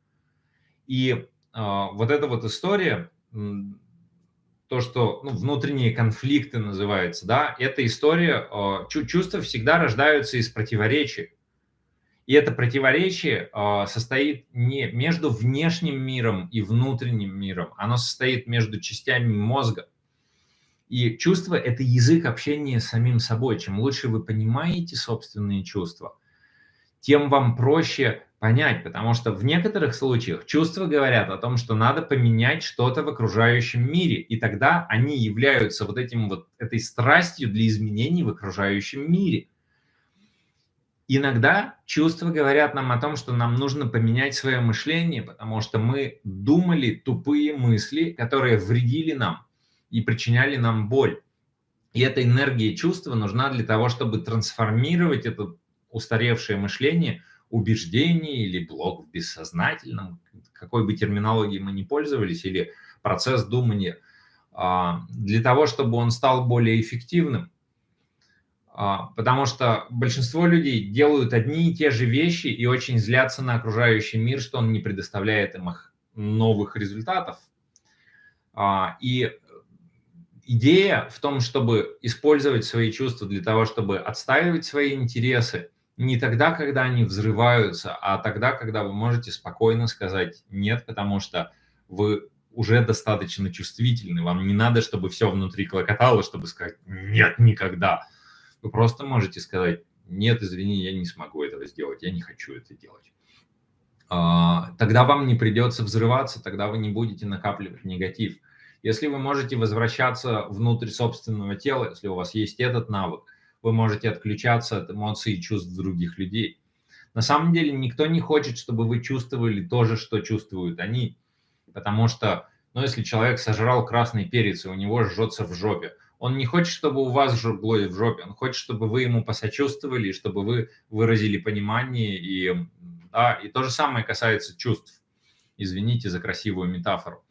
И э, вот эта вот история, то, что ну, внутренние конфликты называется, да, эта история, э, чувства всегда рождаются из противоречий. И это противоречие э, состоит не между внешним миром и внутренним миром, оно состоит между частями мозга. И чувство – это язык общения с самим собой. Чем лучше вы понимаете собственные чувства, тем вам проще понять, потому что в некоторых случаях чувства говорят о том, что надо поменять что-то в окружающем мире, и тогда они являются вот этим вот этой страстью для изменений в окружающем мире. Иногда чувства говорят нам о том, что нам нужно поменять свое мышление, потому что мы думали тупые мысли, которые вредили нам и причиняли нам боль. И эта энергия чувства нужна для того, чтобы трансформировать это устаревшее мышление, убеждение или блок в бессознательном, какой бы терминологии мы ни пользовались, или процесс думания, а, для того, чтобы он стал более эффективным. А, потому что большинство людей делают одни и те же вещи и очень злятся на окружающий мир, что он не предоставляет им их новых результатов. А, и идея в том, чтобы использовать свои чувства для того, чтобы отстаивать свои интересы, не тогда, когда они взрываются, а тогда, когда вы можете спокойно сказать «нет», потому что вы уже достаточно чувствительны, вам не надо, чтобы все внутри клокотало, чтобы сказать «нет, никогда». Вы просто можете сказать «нет, извини, я не смогу этого сделать, я не хочу это делать». А, тогда вам не придется взрываться, тогда вы не будете накапливать негатив. Если вы можете возвращаться внутрь собственного тела, если у вас есть этот навык, вы можете отключаться от эмоций и чувств других людей. На самом деле никто не хочет, чтобы вы чувствовали то же, что чувствуют они. Потому что, ну, если человек сожрал красный перец, и у него жжется в жопе, он не хочет, чтобы у вас жгло в жопе, он хочет, чтобы вы ему посочувствовали, чтобы вы выразили понимание. И, да, и то же самое касается чувств. Извините за красивую метафору.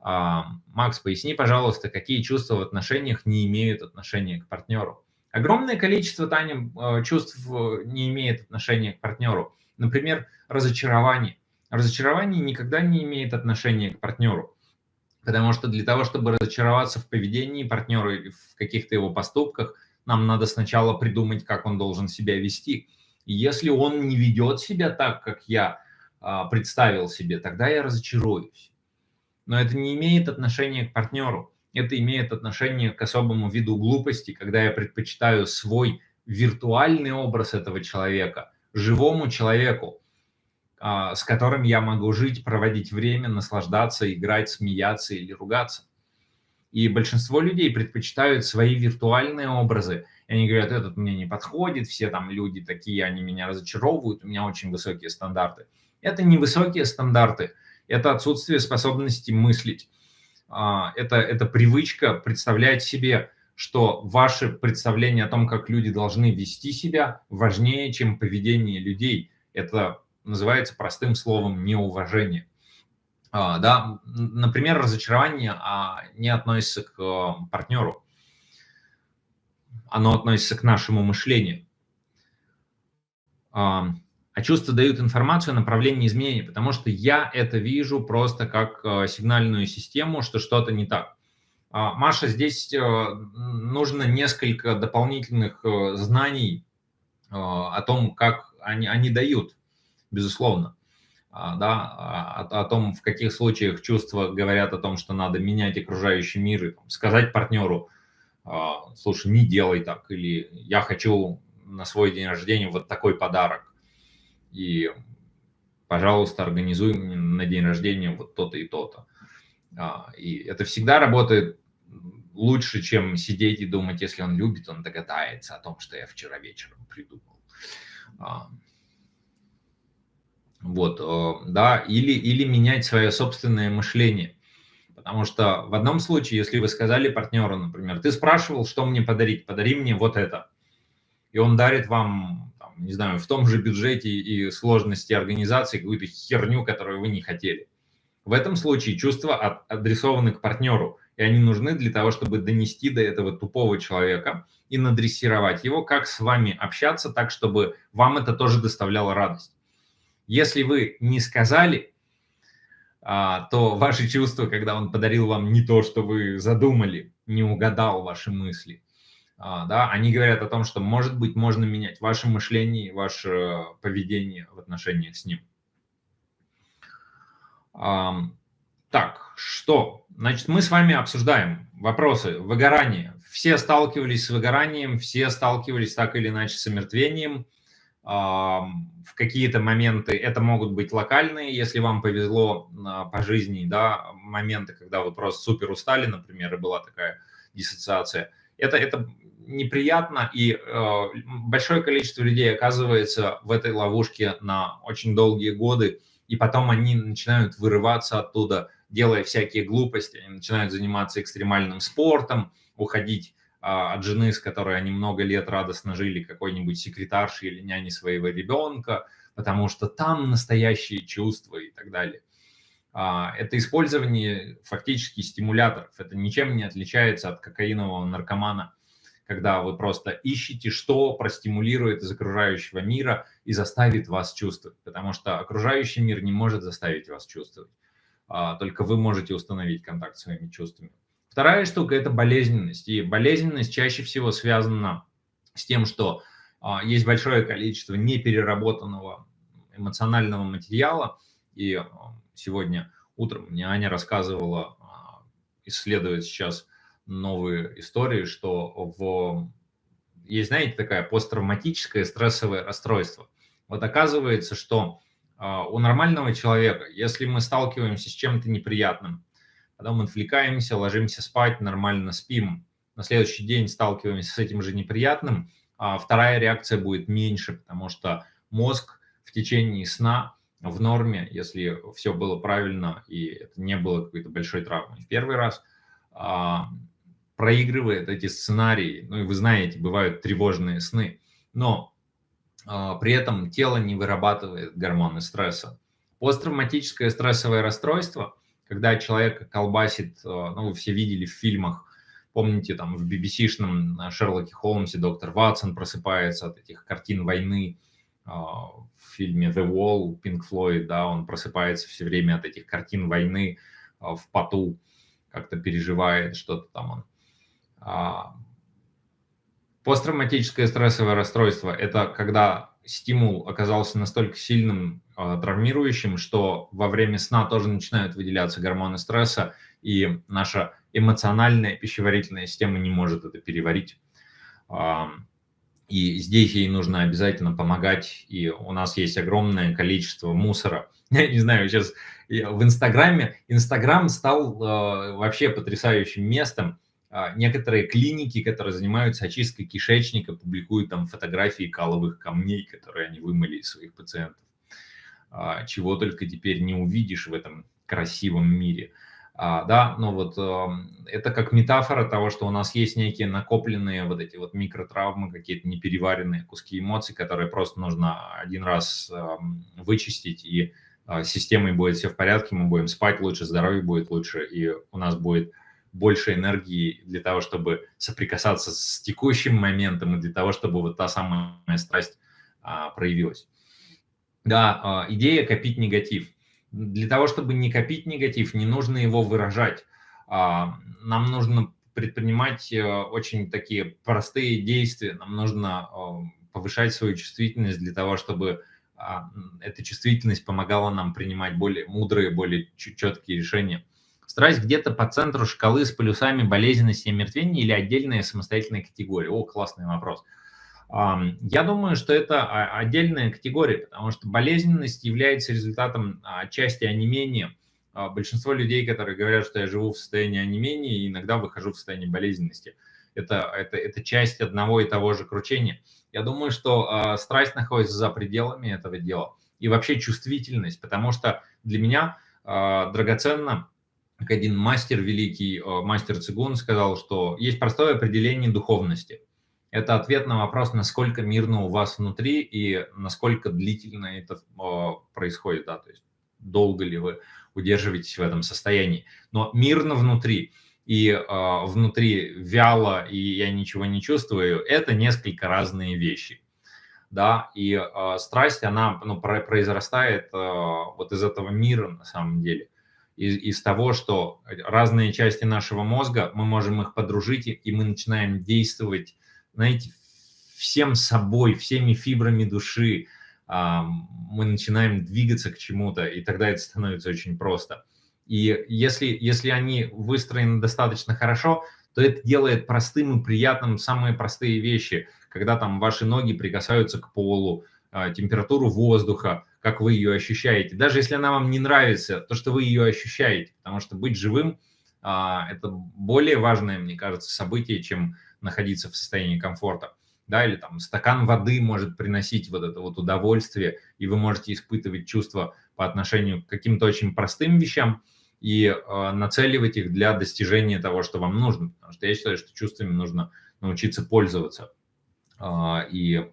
А, Макс, поясни, пожалуйста, какие чувства в отношениях не имеют отношения к партнеру? Огромное количество, Таня, а, чувств э, не имеет отношения к партнеру. Например, разочарование. Разочарование никогда не имеет отношения к партнеру. Потому что для того, чтобы разочароваться в поведении партнера или в каких-то его поступках, нам надо сначала придумать, как он должен себя вести. И если он не ведет себя так, как я а, представил себе, тогда я разочаруюсь но это не имеет отношения к партнеру. Это имеет отношение к особому виду глупости, когда я предпочитаю свой виртуальный образ этого человека, живому человеку, а, с которым я могу жить, проводить время, наслаждаться, играть, смеяться или ругаться. И большинство людей предпочитают свои виртуальные образы. И они говорят, этот мне не подходит, все там люди такие, они меня разочаровывают, у меня очень высокие стандарты. Это не высокие стандарты, это отсутствие способности мыслить. А, это, это привычка представлять себе, что ваше представление о том, как люди должны вести себя, важнее, чем поведение людей. Это называется простым словом неуважение. А, да, например, разочарование а, не относится к а, партнеру, оно относится к нашему мышлению. А, а чувства дают информацию о направлении изменений, потому что я это вижу просто как э, сигнальную систему, что что-то не так. А, Маша, здесь э, нужно несколько дополнительных э, знаний о том, как они, они дают, безусловно. А, да, о, о том, в каких случаях чувства говорят о том, что надо менять окружающий мир, и там, сказать партнеру, слушай, не делай так, или я хочу на свой день рождения вот такой подарок и, пожалуйста, организуй мне на день рождения вот то-то и то-то. А, и это всегда работает лучше, чем сидеть и думать, если он любит, он догадается о том, что я вчера вечером придумал. А, вот, э, да, или, или менять свое собственное мышление. Потому что в одном случае, если вы сказали партнеру, например, ты спрашивал, что мне подарить, подари мне вот это. И он дарит вам не знаю, в том же бюджете и сложности организации какую-то херню, которую вы не хотели. В этом случае чувства адресованы к партнеру, и они нужны для того, чтобы донести до этого тупого человека и надрессировать его, как с вами общаться так, чтобы вам это тоже доставляло радость. Если вы не сказали, а, то ваши чувства, когда он подарил вам не то, что вы задумали, не угадал ваши мысли, да, они говорят о том, что, может быть, можно менять ваше мышление, ваше поведение в отношениях с ним. Так, что? Значит, мы с вами обсуждаем вопросы выгорания. Все сталкивались с выгоранием, все сталкивались так или иначе с омертвением. В какие-то моменты это могут быть локальные, если вам повезло а, по жизни, да, моменты, когда вы просто супер устали, например, и была такая диссоциация. Это, это неприятно, и э, большое количество людей оказывается в этой ловушке на очень долгие годы, и потом они начинают вырываться оттуда, делая всякие глупости, они начинают заниматься экстремальным спортом, уходить а, от жены, с которой они много лет радостно жили, какой-нибудь секретаршей или няней своего ребенка, потому что там настоящие чувства и так далее. А, это использование фактически стимуляторов. Это ничем не отличается от кокаинового наркомана, когда вы просто ищете, что простимулирует из окружающего мира и заставит вас чувствовать, потому что окружающий мир не может заставить вас чувствовать, а, только вы можете установить контакт с своими чувствами. Вторая штука – это болезненность. И болезненность чаще всего связана с тем, что а, есть большое количество непереработанного эмоционального материала. И а, сегодня утром мне Аня рассказывала, исследует сейчас новые истории, что в... есть, знаете, такая посттравматическое стрессовое расстройство. Вот оказывается, что у нормального человека, если мы сталкиваемся с чем-то неприятным, потом отвлекаемся, ложимся спать, нормально спим, на следующий день сталкиваемся с этим же неприятным, а вторая реакция будет меньше, потому что мозг в течение сна в норме, если все было правильно и это не было какой-то большой травмой в первый раз, а, проигрывает эти сценарии. Ну и вы знаете, бывают тревожные сны, но а, при этом тело не вырабатывает гормоны стресса. Посттравматическое стрессовое расстройство – когда человек колбасит, э, ну, вы все видели в фильмах, помните, там в BBC-шном Шерлоке Холмсе доктор Ватсон просыпается от этих картин войны, э, в фильме The Wall, Pink Floyd, да, он просыпается все время от этих картин войны э, в поту, как-то переживает что-то там он. А, посттравматическое стрессовое расстройство – это когда стимул оказался настолько сильным, э, травмирующим, что во время сна тоже начинают выделяться гормоны стресса, и наша эмоциональная пищеварительная система не может это переварить. Э, и здесь ей нужно обязательно помогать, и у нас есть огромное количество мусора. Я не знаю, сейчас в Инстаграме, Инстаграм стал вообще потрясающим местом, а, некоторые клиники, которые занимаются очисткой кишечника, публикуют там фотографии каловых камней, которые они вымыли из своих пациентов. А, чего только теперь не увидишь в этом красивом мире. А, да, но вот это как метафора того, что у нас есть некие накопленные вот эти вот микротравмы, какие-то непереваренные куски эмоций, которые просто нужно один раз вычистить, и с системой будет все в порядке, мы будем спать лучше, здоровье будет лучше, и у нас будет больше энергии для того, чтобы соприкасаться с текущим моментом и для того, чтобы вот та самая страсть а, проявилась. Да, а, идея копить негатив. Для того, чтобы не копить негатив, не нужно его выражать. А, нам нужно предпринимать а, очень такие простые действия. Нам нужно а, повышать свою чувствительность для того, чтобы а, эта чувствительность помогала нам принимать более мудрые, более четкие решения. Страсть где-то по центру шкалы с полюсами болезненности и мертвения или отдельная самостоятельная категория? О, классный вопрос. Я думаю, что это отдельная категория, потому что болезненность является результатом части онемения. А, большинство людей, которые говорят, что я живу в состоянии онемения, иногда выхожу в состояние болезненности. Это, это, это часть одного и того же кручения. Я думаю, что э, страсть находится за пределами этого дела. И вообще чувствительность, потому что для меня драгоценно как один мастер великий, э, мастер Цигун сказал, что есть простое определение духовности. Это ответ на вопрос, насколько мирно у вас внутри и насколько длительно это э, происходит, да, то есть долго ли вы удерживаетесь в этом состоянии. Но мирно внутри и э, внутри вяло, и я ничего не чувствую, это несколько разные вещи. Да, и э, страсть, она ну, произрастает э, вот из этого мира на самом деле из, из того, что разные части нашего мозга, мы можем их подружить, и мы начинаем действовать знаете, всем собой, всеми фибрами души мы начинаем двигаться к чему-то, и тогда это становится очень просто. И если, если они выстроены достаточно хорошо, то это делает простым и приятным самые простые вещи, когда там ваши ноги прикасаются к полу, а, температуру воздуха, как вы ее ощущаете. Даже если она вам не нравится, то, что вы ее ощущаете, потому что быть живым а, – это более важное, мне кажется, событие, чем находиться в состоянии комфорта. Да, или там стакан воды может приносить вот это вот удовольствие, и вы можете испытывать чувства по отношению к каким-то очень простым вещам, и э, нацеливать их для достижения того, что вам нужно. Потому что я считаю, что чувствами нужно научиться пользоваться. Э, и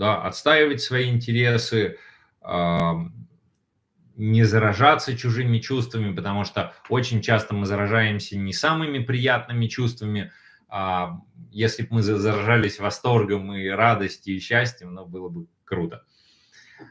да, отстаивать свои интересы, э, не заражаться чужими чувствами, потому что очень часто мы заражаемся не самыми приятными чувствами, а если бы мы заражались восторгом и радостью и счастьем, ну, было бы круто.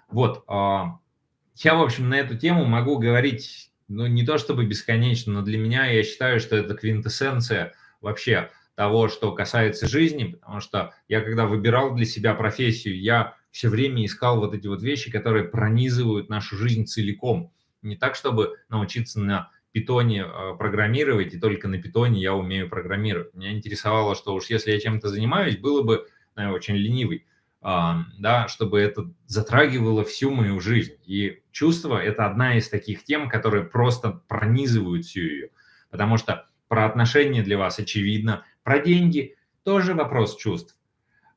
Вот, я, в общем, на эту тему могу говорить ну, не то чтобы бесконечно, но для меня я считаю, что это квинтэссенция вообще того, что касается жизни, потому что я, когда выбирал для себя профессию, я все время искал вот эти вот вещи, которые пронизывают нашу жизнь целиком. Не так, чтобы научиться на питоне э, программировать, и только на питоне я умею программировать. Меня интересовало, что уж если я чем-то занимаюсь, было бы, наверное, очень ленивый, да, чтобы это затрагивало всю мою жизнь. И чувство – это одна из таких тем, которые просто пронизывают всю ее. Потому что про отношения для вас очевидно, про деньги – тоже вопрос чувств.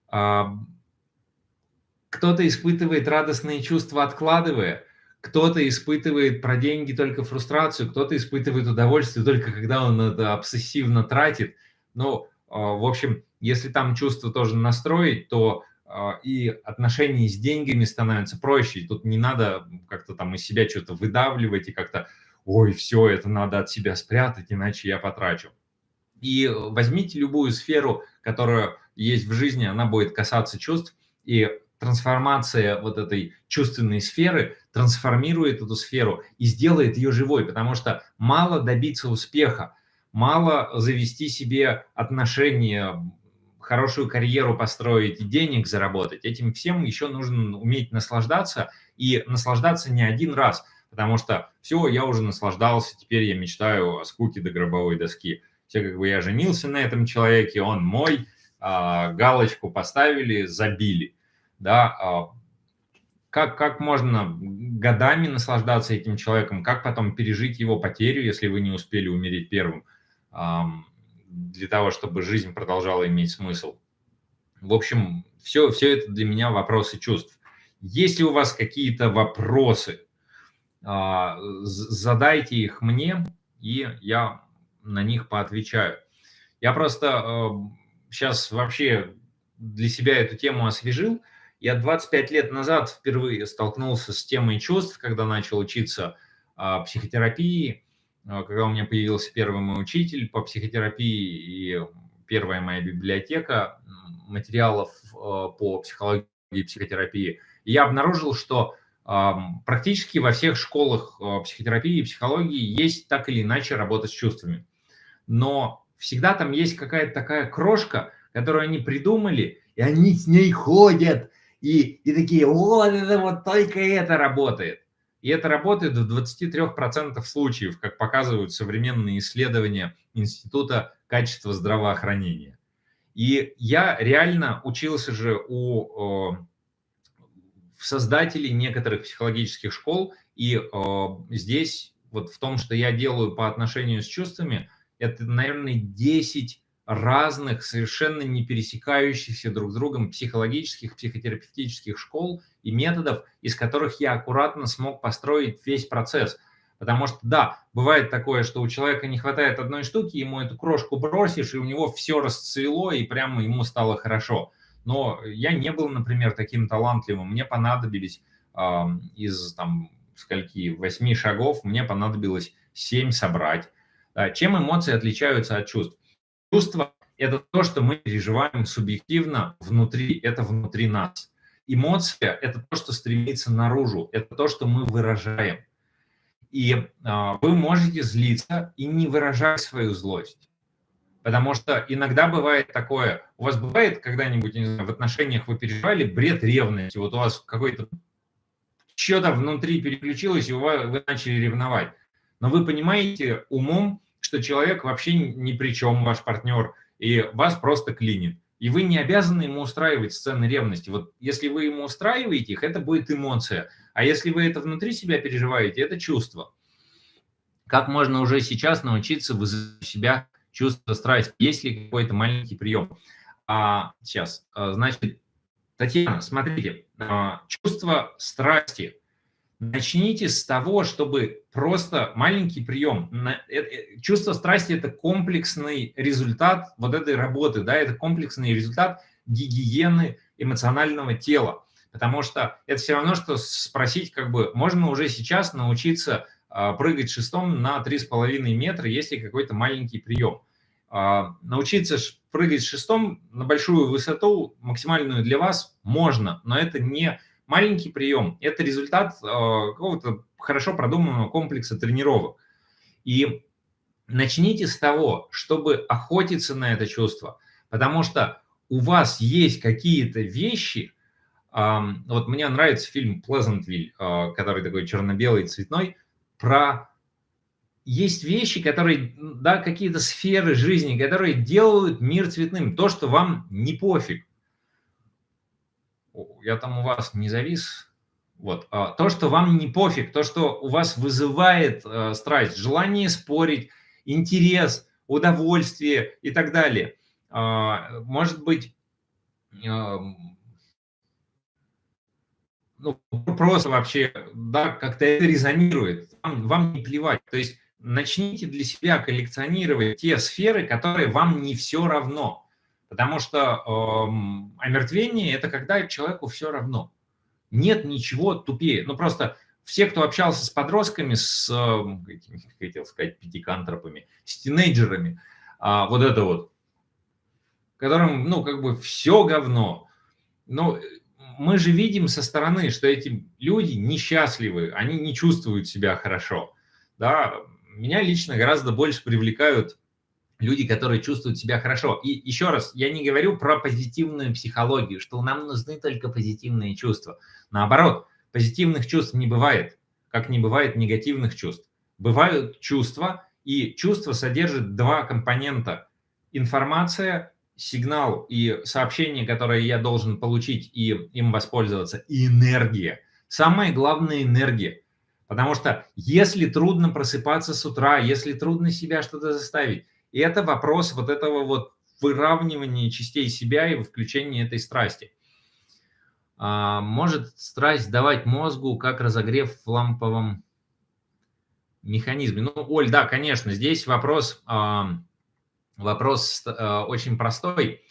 Кто-то испытывает радостные чувства, откладывая, кто-то испытывает про деньги только фрустрацию, кто-то испытывает удовольствие только когда он это обсессивно тратит. Ну, в общем, если там чувство тоже настроить, то а, и отношения с деньгами становятся проще. Тут не надо как-то там из себя что-то выдавливать и как-то, ой, все, это надо от себя спрятать, иначе я потрачу. И возьмите любую сферу, которая есть в жизни, она будет касаться чувств, и трансформация вот этой чувственной сферы трансформирует эту сферу и сделает ее живой, потому что мало добиться успеха, мало завести себе отношения, хорошую карьеру построить денег заработать, этим всем еще нужно уметь наслаждаться и наслаждаться не один раз, потому что все, я уже наслаждался, теперь я мечтаю о скуке до гробовой доски. Все как бы я женился на этом человеке, он мой, а, галочку поставили, забили. Да, а, как, как можно годами наслаждаться этим человеком, как потом пережить его потерю, если вы не успели умереть первым для того, чтобы жизнь продолжала иметь смысл. В общем, все, все это для меня вопросы чувств. Если у вас какие-то вопросы, а, задайте их мне, и я на них поотвечаю. Я просто сейчас вообще для себя эту тему освежил. Я 25 лет назад впервые столкнулся с темой чувств, когда начал учиться а, психотерапии, а, когда у меня появился первый мой учитель по психотерапии и первая моя библиотека материалов а, по психологии и психотерапии, я обнаружил, что практически во всех школах а, психотерапии и психологии есть так или иначе работа с чувствами. Но всегда там есть какая-то такая крошка, которую они придумали, и они с ней ходят, и, и такие, вот это вот только это работает. И это работает в 23% случаев, как показывают современные исследования Института качества здравоохранения. И я реально учился же у создателей некоторых психологических школ, и здесь вот в том, что я делаю по отношению с чувствами, это, наверное, 10 разных, совершенно не пересекающихся друг с другом психологических, психотерапевтических школ и методов, из которых я аккуратно смог построить весь процесс. Потому что, да, бывает такое, что у человека не хватает одной штуки, ему эту крошку бросишь, и у него все расцвело, и прямо ему стало хорошо. Но я не был, например, таким талантливым. Мне понадобились э, из там скольки, восьми шагов, мне понадобилось семь собрать. Чем эмоции отличаются от чувств? Чувство – это то, что мы переживаем субъективно внутри, это внутри нас. Эмоция – это то, что стремится наружу, это то, что мы выражаем. И а, вы можете злиться и не выражать свою злость. Потому что иногда бывает такое, у вас бывает когда-нибудь в отношениях вы переживали бред ревности, вот у вас какой-то что-то внутри переключилось, и вы начали ревновать. Но вы понимаете умом, что человек вообще ни при чем, ваш партнер, и вас просто клинит. И вы не обязаны ему устраивать сцены ревности. Вот если вы ему устраиваете их, это будет эмоция. А если вы это внутри себя переживаете, это чувство. Как можно уже сейчас научиться вызывать себя чувство страсти? Есть ли какой-то маленький прием? А, сейчас, а, значит, Татьяна, смотрите, а, чувство страсти. Начните с того, чтобы просто маленький прием. Э, э, чувство страсти – это комплексный результат вот этой работы, да, это комплексный результат гигиены эмоционального тела. Потому что это все равно, что спросить, как бы, можно уже сейчас научиться а, прыгать шестом на 3,5 метра, если какой-то маленький прием. А, научиться прыгать шестом на большую высоту, максимальную для вас, можно, но это не маленький прием, это результат а, какого-то хорошо продуманного комплекса тренировок. И начните с того, чтобы охотиться на это чувство, потому что у вас есть какие-то вещи, вот мне нравится фильм «Плезантвиль», который такой черно-белый, цветной, про есть вещи, которые, да, какие-то сферы жизни, которые делают мир цветным. То, что вам не пофиг. Я там у вас не завис. Вот. А, то, что вам не пофиг, то, что у вас вызывает э, страсть, желание спорить, интерес, удовольствие и так далее. А, может быть, ну, просто вообще, да, как-то это резонирует, вам, вам не плевать. То есть начните для себя коллекционировать те сферы, которые вам не все равно. Потому что э, омертвение – это когда человеку все равно. Нет ничего тупее. Ну, просто все, кто общался с подростками, с, э, хотел сказать, пятикантропами, с тинейджерами, э, вот это вот, которым, ну, как бы все говно. Ну, мы же видим со стороны, что эти люди несчастливы, они не чувствуют себя хорошо. Да, меня лично гораздо больше привлекают люди, которые чувствуют себя хорошо. И еще раз, я не говорю про позитивную психологию, что нам нужны только позитивные чувства. Наоборот, позитивных чувств не бывает, как не бывает негативных чувств. Бывают чувства, и чувства содержат два компонента. Информация, сигнал и сообщение, которое я должен получить и им воспользоваться, и энергия. Самое главное – энергия. Потому что если трудно просыпаться с утра, если трудно себя что-то заставить, это вопрос вот этого вот выравнивания частей себя и включения этой страсти. А, может страсть давать мозгу, как разогрев в ламповом механизме? Ну, Оль, да, конечно, здесь вопрос, а, вопрос а, очень простой.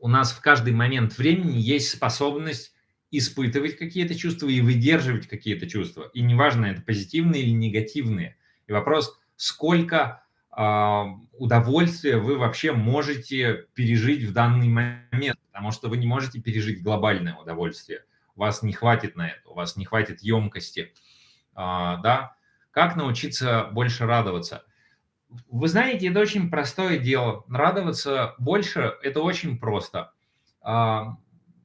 У нас в каждый момент времени есть способность испытывать какие-то чувства и выдерживать какие-то чувства. И неважно, это позитивные или негативные. И вопрос, сколько удовольствия вы вообще можете пережить в данный момент, потому что вы не можете пережить глобальное удовольствие. У вас не хватит на это, у вас не хватит емкости. Э, да? Как научиться больше радоваться? Вы знаете, это очень простое дело. Радоваться больше – это очень просто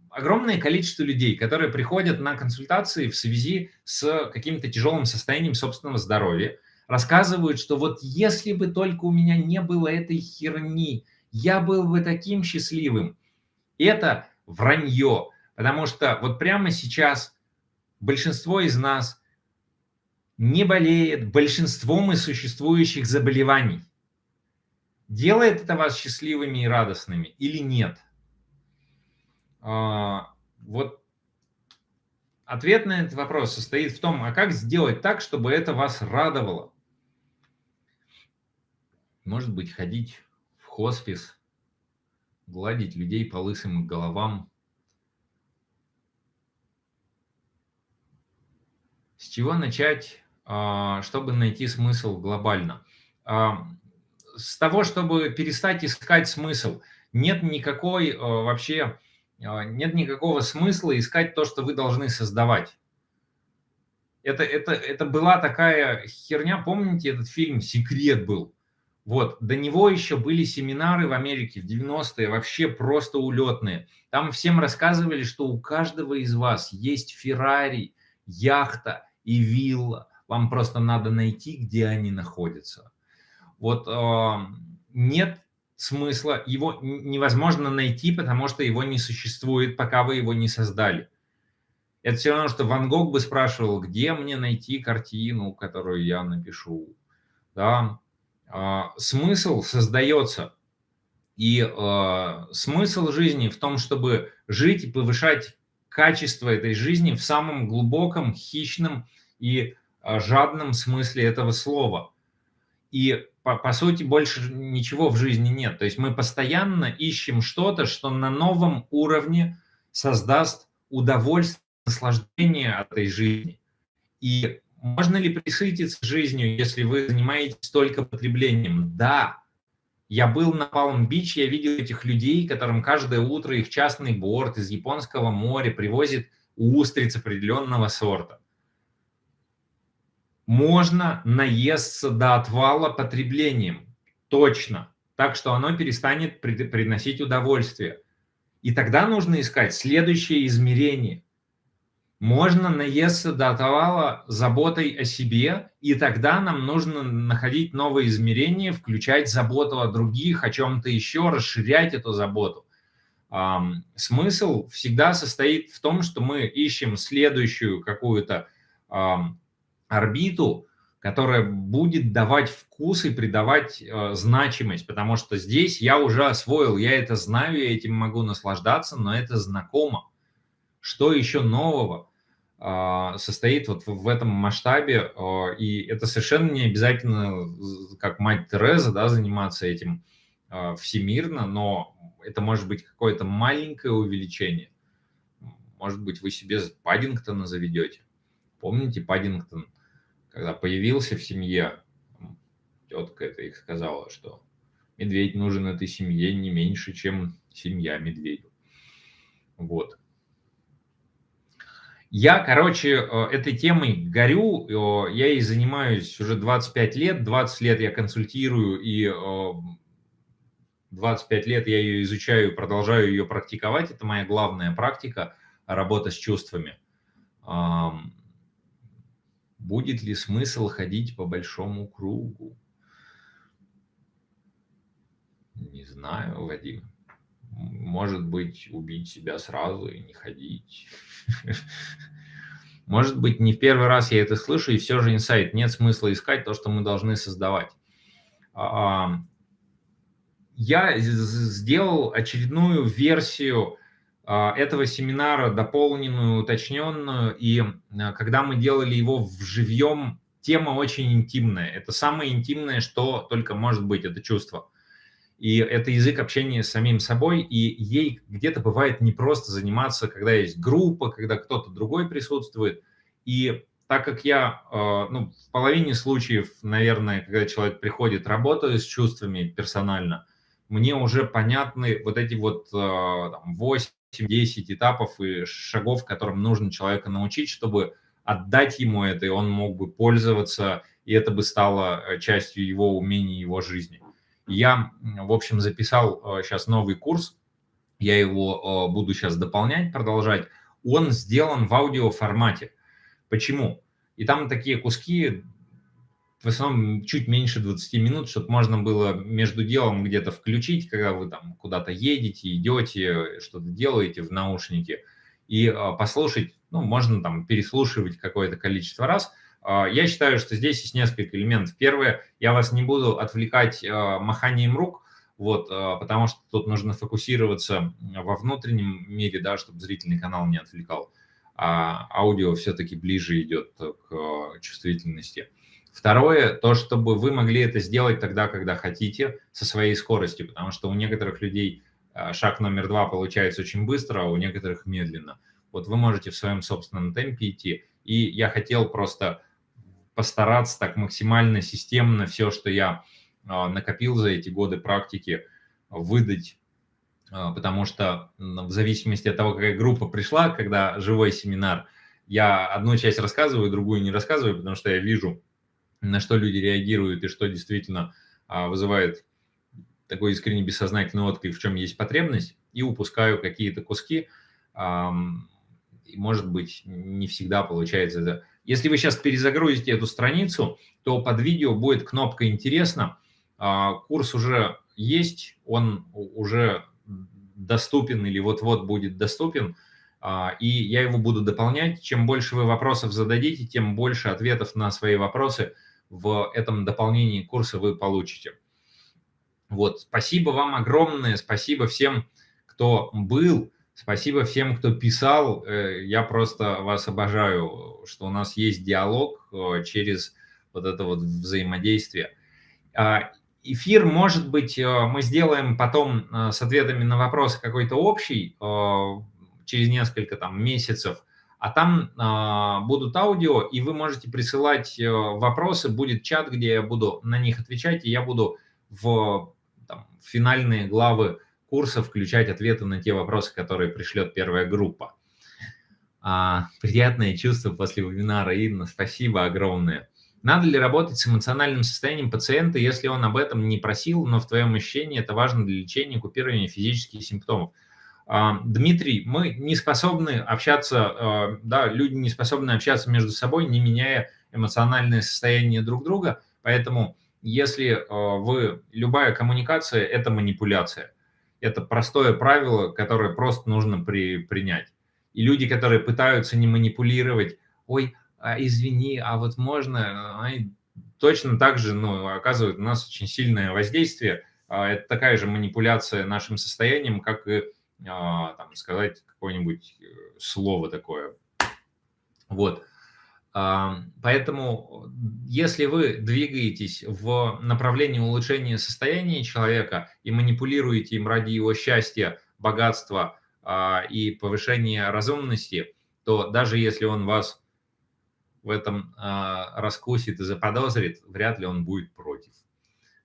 огромное количество людей, которые приходят на консультации в связи с каким-то тяжелым состоянием собственного здоровья, рассказывают, что вот если бы только у меня не было этой херни, я был бы таким счастливым. Это вранье, потому что вот прямо сейчас большинство из нас не болеет большинством из существующих заболеваний. Делает это вас счастливыми и радостными или нет? А, вот ответ на этот вопрос состоит в том, а как сделать так, чтобы это вас радовало? Может быть, ходить в хоспис, гладить людей по лысым головам. С чего начать, а, чтобы найти смысл глобально? А, с того, чтобы перестать искать смысл. Нет никакой вообще а, нет никакого смысла искать то, что вы должны создавать. это, это, это была такая херня, помните этот фильм «Секрет» был? Вот, до него еще были семинары в Америке в 90-е, вообще просто улетные. Там всем рассказывали, что у каждого из вас есть Феррари, яхта и вилла. Вам просто надо найти, где они находятся. Вот э, нет смысла, его невозможно найти, потому что его не существует, пока вы его не создали. Это все равно, что Ван Гог бы спрашивал, где мне найти картину, которую я напишу. Да? А, смысл создается. И э, смысл жизни в том, чтобы жить и повышать качество этой жизни в самом глубоком, хищном и э, жадном смысле этого слова. И по, по сути больше ничего в жизни нет. То есть мы постоянно ищем что-то, что на новом уровне создаст удовольствие, наслаждение этой жизни. И можно ли присытиться жизнью, если вы занимаетесь только потреблением? Да. Я был на Палм-Бич, я видел этих людей, которым каждое утро их частный борт из Японского моря привозит устриц определенного сорта. Можно наесться до отвала потреблением. Точно. Так что оно перестанет приносить удовольствие. И тогда нужно искать следующее измерение – можно наесться до отвала заботой о себе, и тогда нам нужно находить новые измерения, включать заботу о других, о чем-то еще, расширять эту заботу. Смысл всегда состоит в том, что мы ищем следующую какую-то орбиту, которая будет давать вкус и придавать э, значимость, потому что здесь я уже освоил, я это знаю, я этим могу наслаждаться, но это знакомо. Что еще нового? А, состоит вот в этом масштабе, а, и это совершенно не обязательно, как мать Тереза, да, заниматься этим а, всемирно, но это может быть какое-то маленькое увеличение. Может быть, вы себе Паддингтона заведете. Помните Паддингтон, когда появился в семье, тетка это их сказала, что медведь нужен этой семье не меньше, чем семья медведю. Вот. Я, короче, э, этой темой горю, я ей занимаюсь уже 25 лет, 20 лет я консультирую, и 25 э, лет я ее изучаю, продолжаю ее практиковать. Это моя главная практика, работа с чувствами. Будет ли смысл ходить по большому кругу? Не знаю, Вадим. Может быть, убить себя сразу и не ходить. Может быть, не в первый раз я это слышу, и все же инсайт. Нет смысла искать то, что мы должны создавать. А, я сделал очередную версию а, этого семинара, дополненную, уточненную, и а, когда мы делали его в живьем, тема очень интимная. Это самое интимное, что только может быть, это чувство. И это язык общения с самим собой, и ей где-то бывает непросто заниматься, когда есть группа, когда кто-то другой присутствует. И так как я э, ну, в половине случаев, наверное, когда человек приходит, работаю с чувствами персонально, мне уже понятны вот эти вот 8-10 э, этапов и шагов, которым нужно человека научить, чтобы отдать ему это, и он мог бы пользоваться, и это бы стало э, частью его умений, его жизни. Я, в общем, записал сейчас э, новый курс, я его э, буду сейчас дополнять, продолжать. Он сделан в аудиоформате. Почему? И там такие куски, в основном чуть меньше 20 минут, чтобы можно было между делом где-то включить, когда вы там куда-то едете, идете, что-то делаете в наушнике, и э, послушать, ну, можно там переслушивать какое-то количество раз – я считаю, что здесь есть несколько элементов. Первое, я вас не буду отвлекать а, маханием рук, вот, а, потому что тут нужно фокусироваться во внутреннем мире, да, чтобы зрительный канал не отвлекал. А аудио все-таки ближе идет к чувствительности. Второе, то, чтобы вы могли это сделать тогда, когда хотите, со своей скоростью, потому что у некоторых людей шаг номер два получается очень быстро, а у некоторых медленно. Вот вы можете в своем собственном темпе идти. И я хотел просто постараться так максимально системно все, что я а, накопил за эти годы практики, выдать, а, потому что в зависимости от того, какая группа пришла, когда живой семинар, я одну часть рассказываю, другую не рассказываю, потому что я вижу, на что люди реагируют и что действительно а, вызывает такой искренне бессознательный отклик, в чем есть потребность, и упускаю какие-то куски, и, может быть, не всегда получается это. Если вы сейчас перезагрузите эту страницу, то под видео будет кнопка «Интересно». А, курс уже есть, он уже доступен или вот-вот будет доступен, а, и я его буду дополнять. Чем больше вы вопросов зададите, тем больше ответов на свои вопросы в этом дополнении курса вы получите. Вот, спасибо вам огромное, спасибо всем, кто был, спасибо всем, кто писал. Э, я просто вас обожаю, что у нас есть диалог э, через вот это вот взаимодействие. А, эфир, может быть, э, мы сделаем потом с ответами на вопросы какой-то общий через несколько там месяцев, а там будут аудио, и вы можете присылать вопросы, будет чат, где я буду на них отвечать, и я буду в там, финальные главы курса включать ответы на те вопросы, которые пришлет первая группа. А, приятное чувство после вебинара, Инна, спасибо огромное. Надо ли работать с эмоциональным состоянием пациента, если он об этом не просил, но в твоем ощущении это важно для лечения купирования физических симптомов? А, Дмитрий, мы не способны общаться, а, да, люди не способны общаться между собой, не меняя эмоциональное состояние друг друга, поэтому если э, вы, любая коммуникация – это манипуляция. Это простое правило, которое просто нужно при, принять. И люди, которые пытаются не манипулировать, ой, а извини, а вот можно, они точно так же ну, оказывают на нас очень сильное воздействие. А, это такая же манипуляция нашим состоянием, как и а, там, сказать какое-нибудь э, слово такое. Вот. Поэтому, если вы двигаетесь в направлении улучшения состояния человека и манипулируете им ради его счастья, богатства а, и повышения разумности, то даже если он вас в этом а, раскусит и заподозрит, вряд ли он будет против.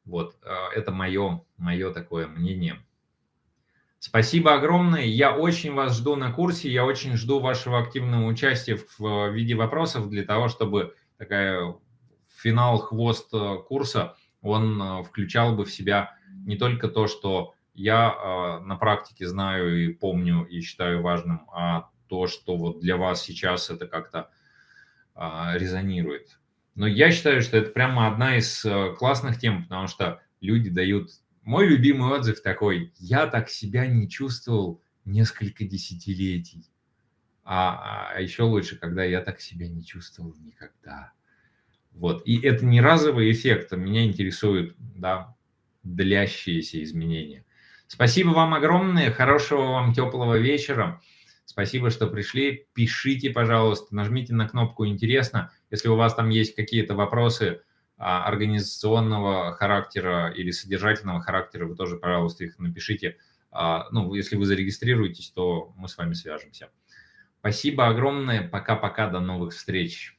Вот, а, это мое, мое такое мнение. Спасибо огромное. Я очень вас жду на курсе. Я очень жду вашего активного участия в виде вопросов для того, чтобы такая финал, хвост э, курса, он э, включал бы в себя не только то, что я э, на практике знаю и помню и считаю важным, а то, что вот для вас сейчас это как-то резонирует. Но я считаю, что это прямо одна из классных тем, потому что люди дают мой любимый отзыв такой, я так себя не чувствовал несколько десятилетий. А, а еще лучше, когда я так себя не чувствовал никогда. Вот. И это не разовый эффект, а меня интересуют да, длящиеся изменения. Спасибо вам огромное, хорошего вам теплого вечера. Спасибо, что пришли. Пишите, пожалуйста, нажмите на кнопку «Интересно». Если у вас там есть какие-то вопросы, организационного характера или содержательного характера, вы тоже, пожалуйста, их напишите. А, ну, если вы зарегистрируетесь, то мы с вами свяжемся. Спасибо огромное. Пока-пока. До новых встреч.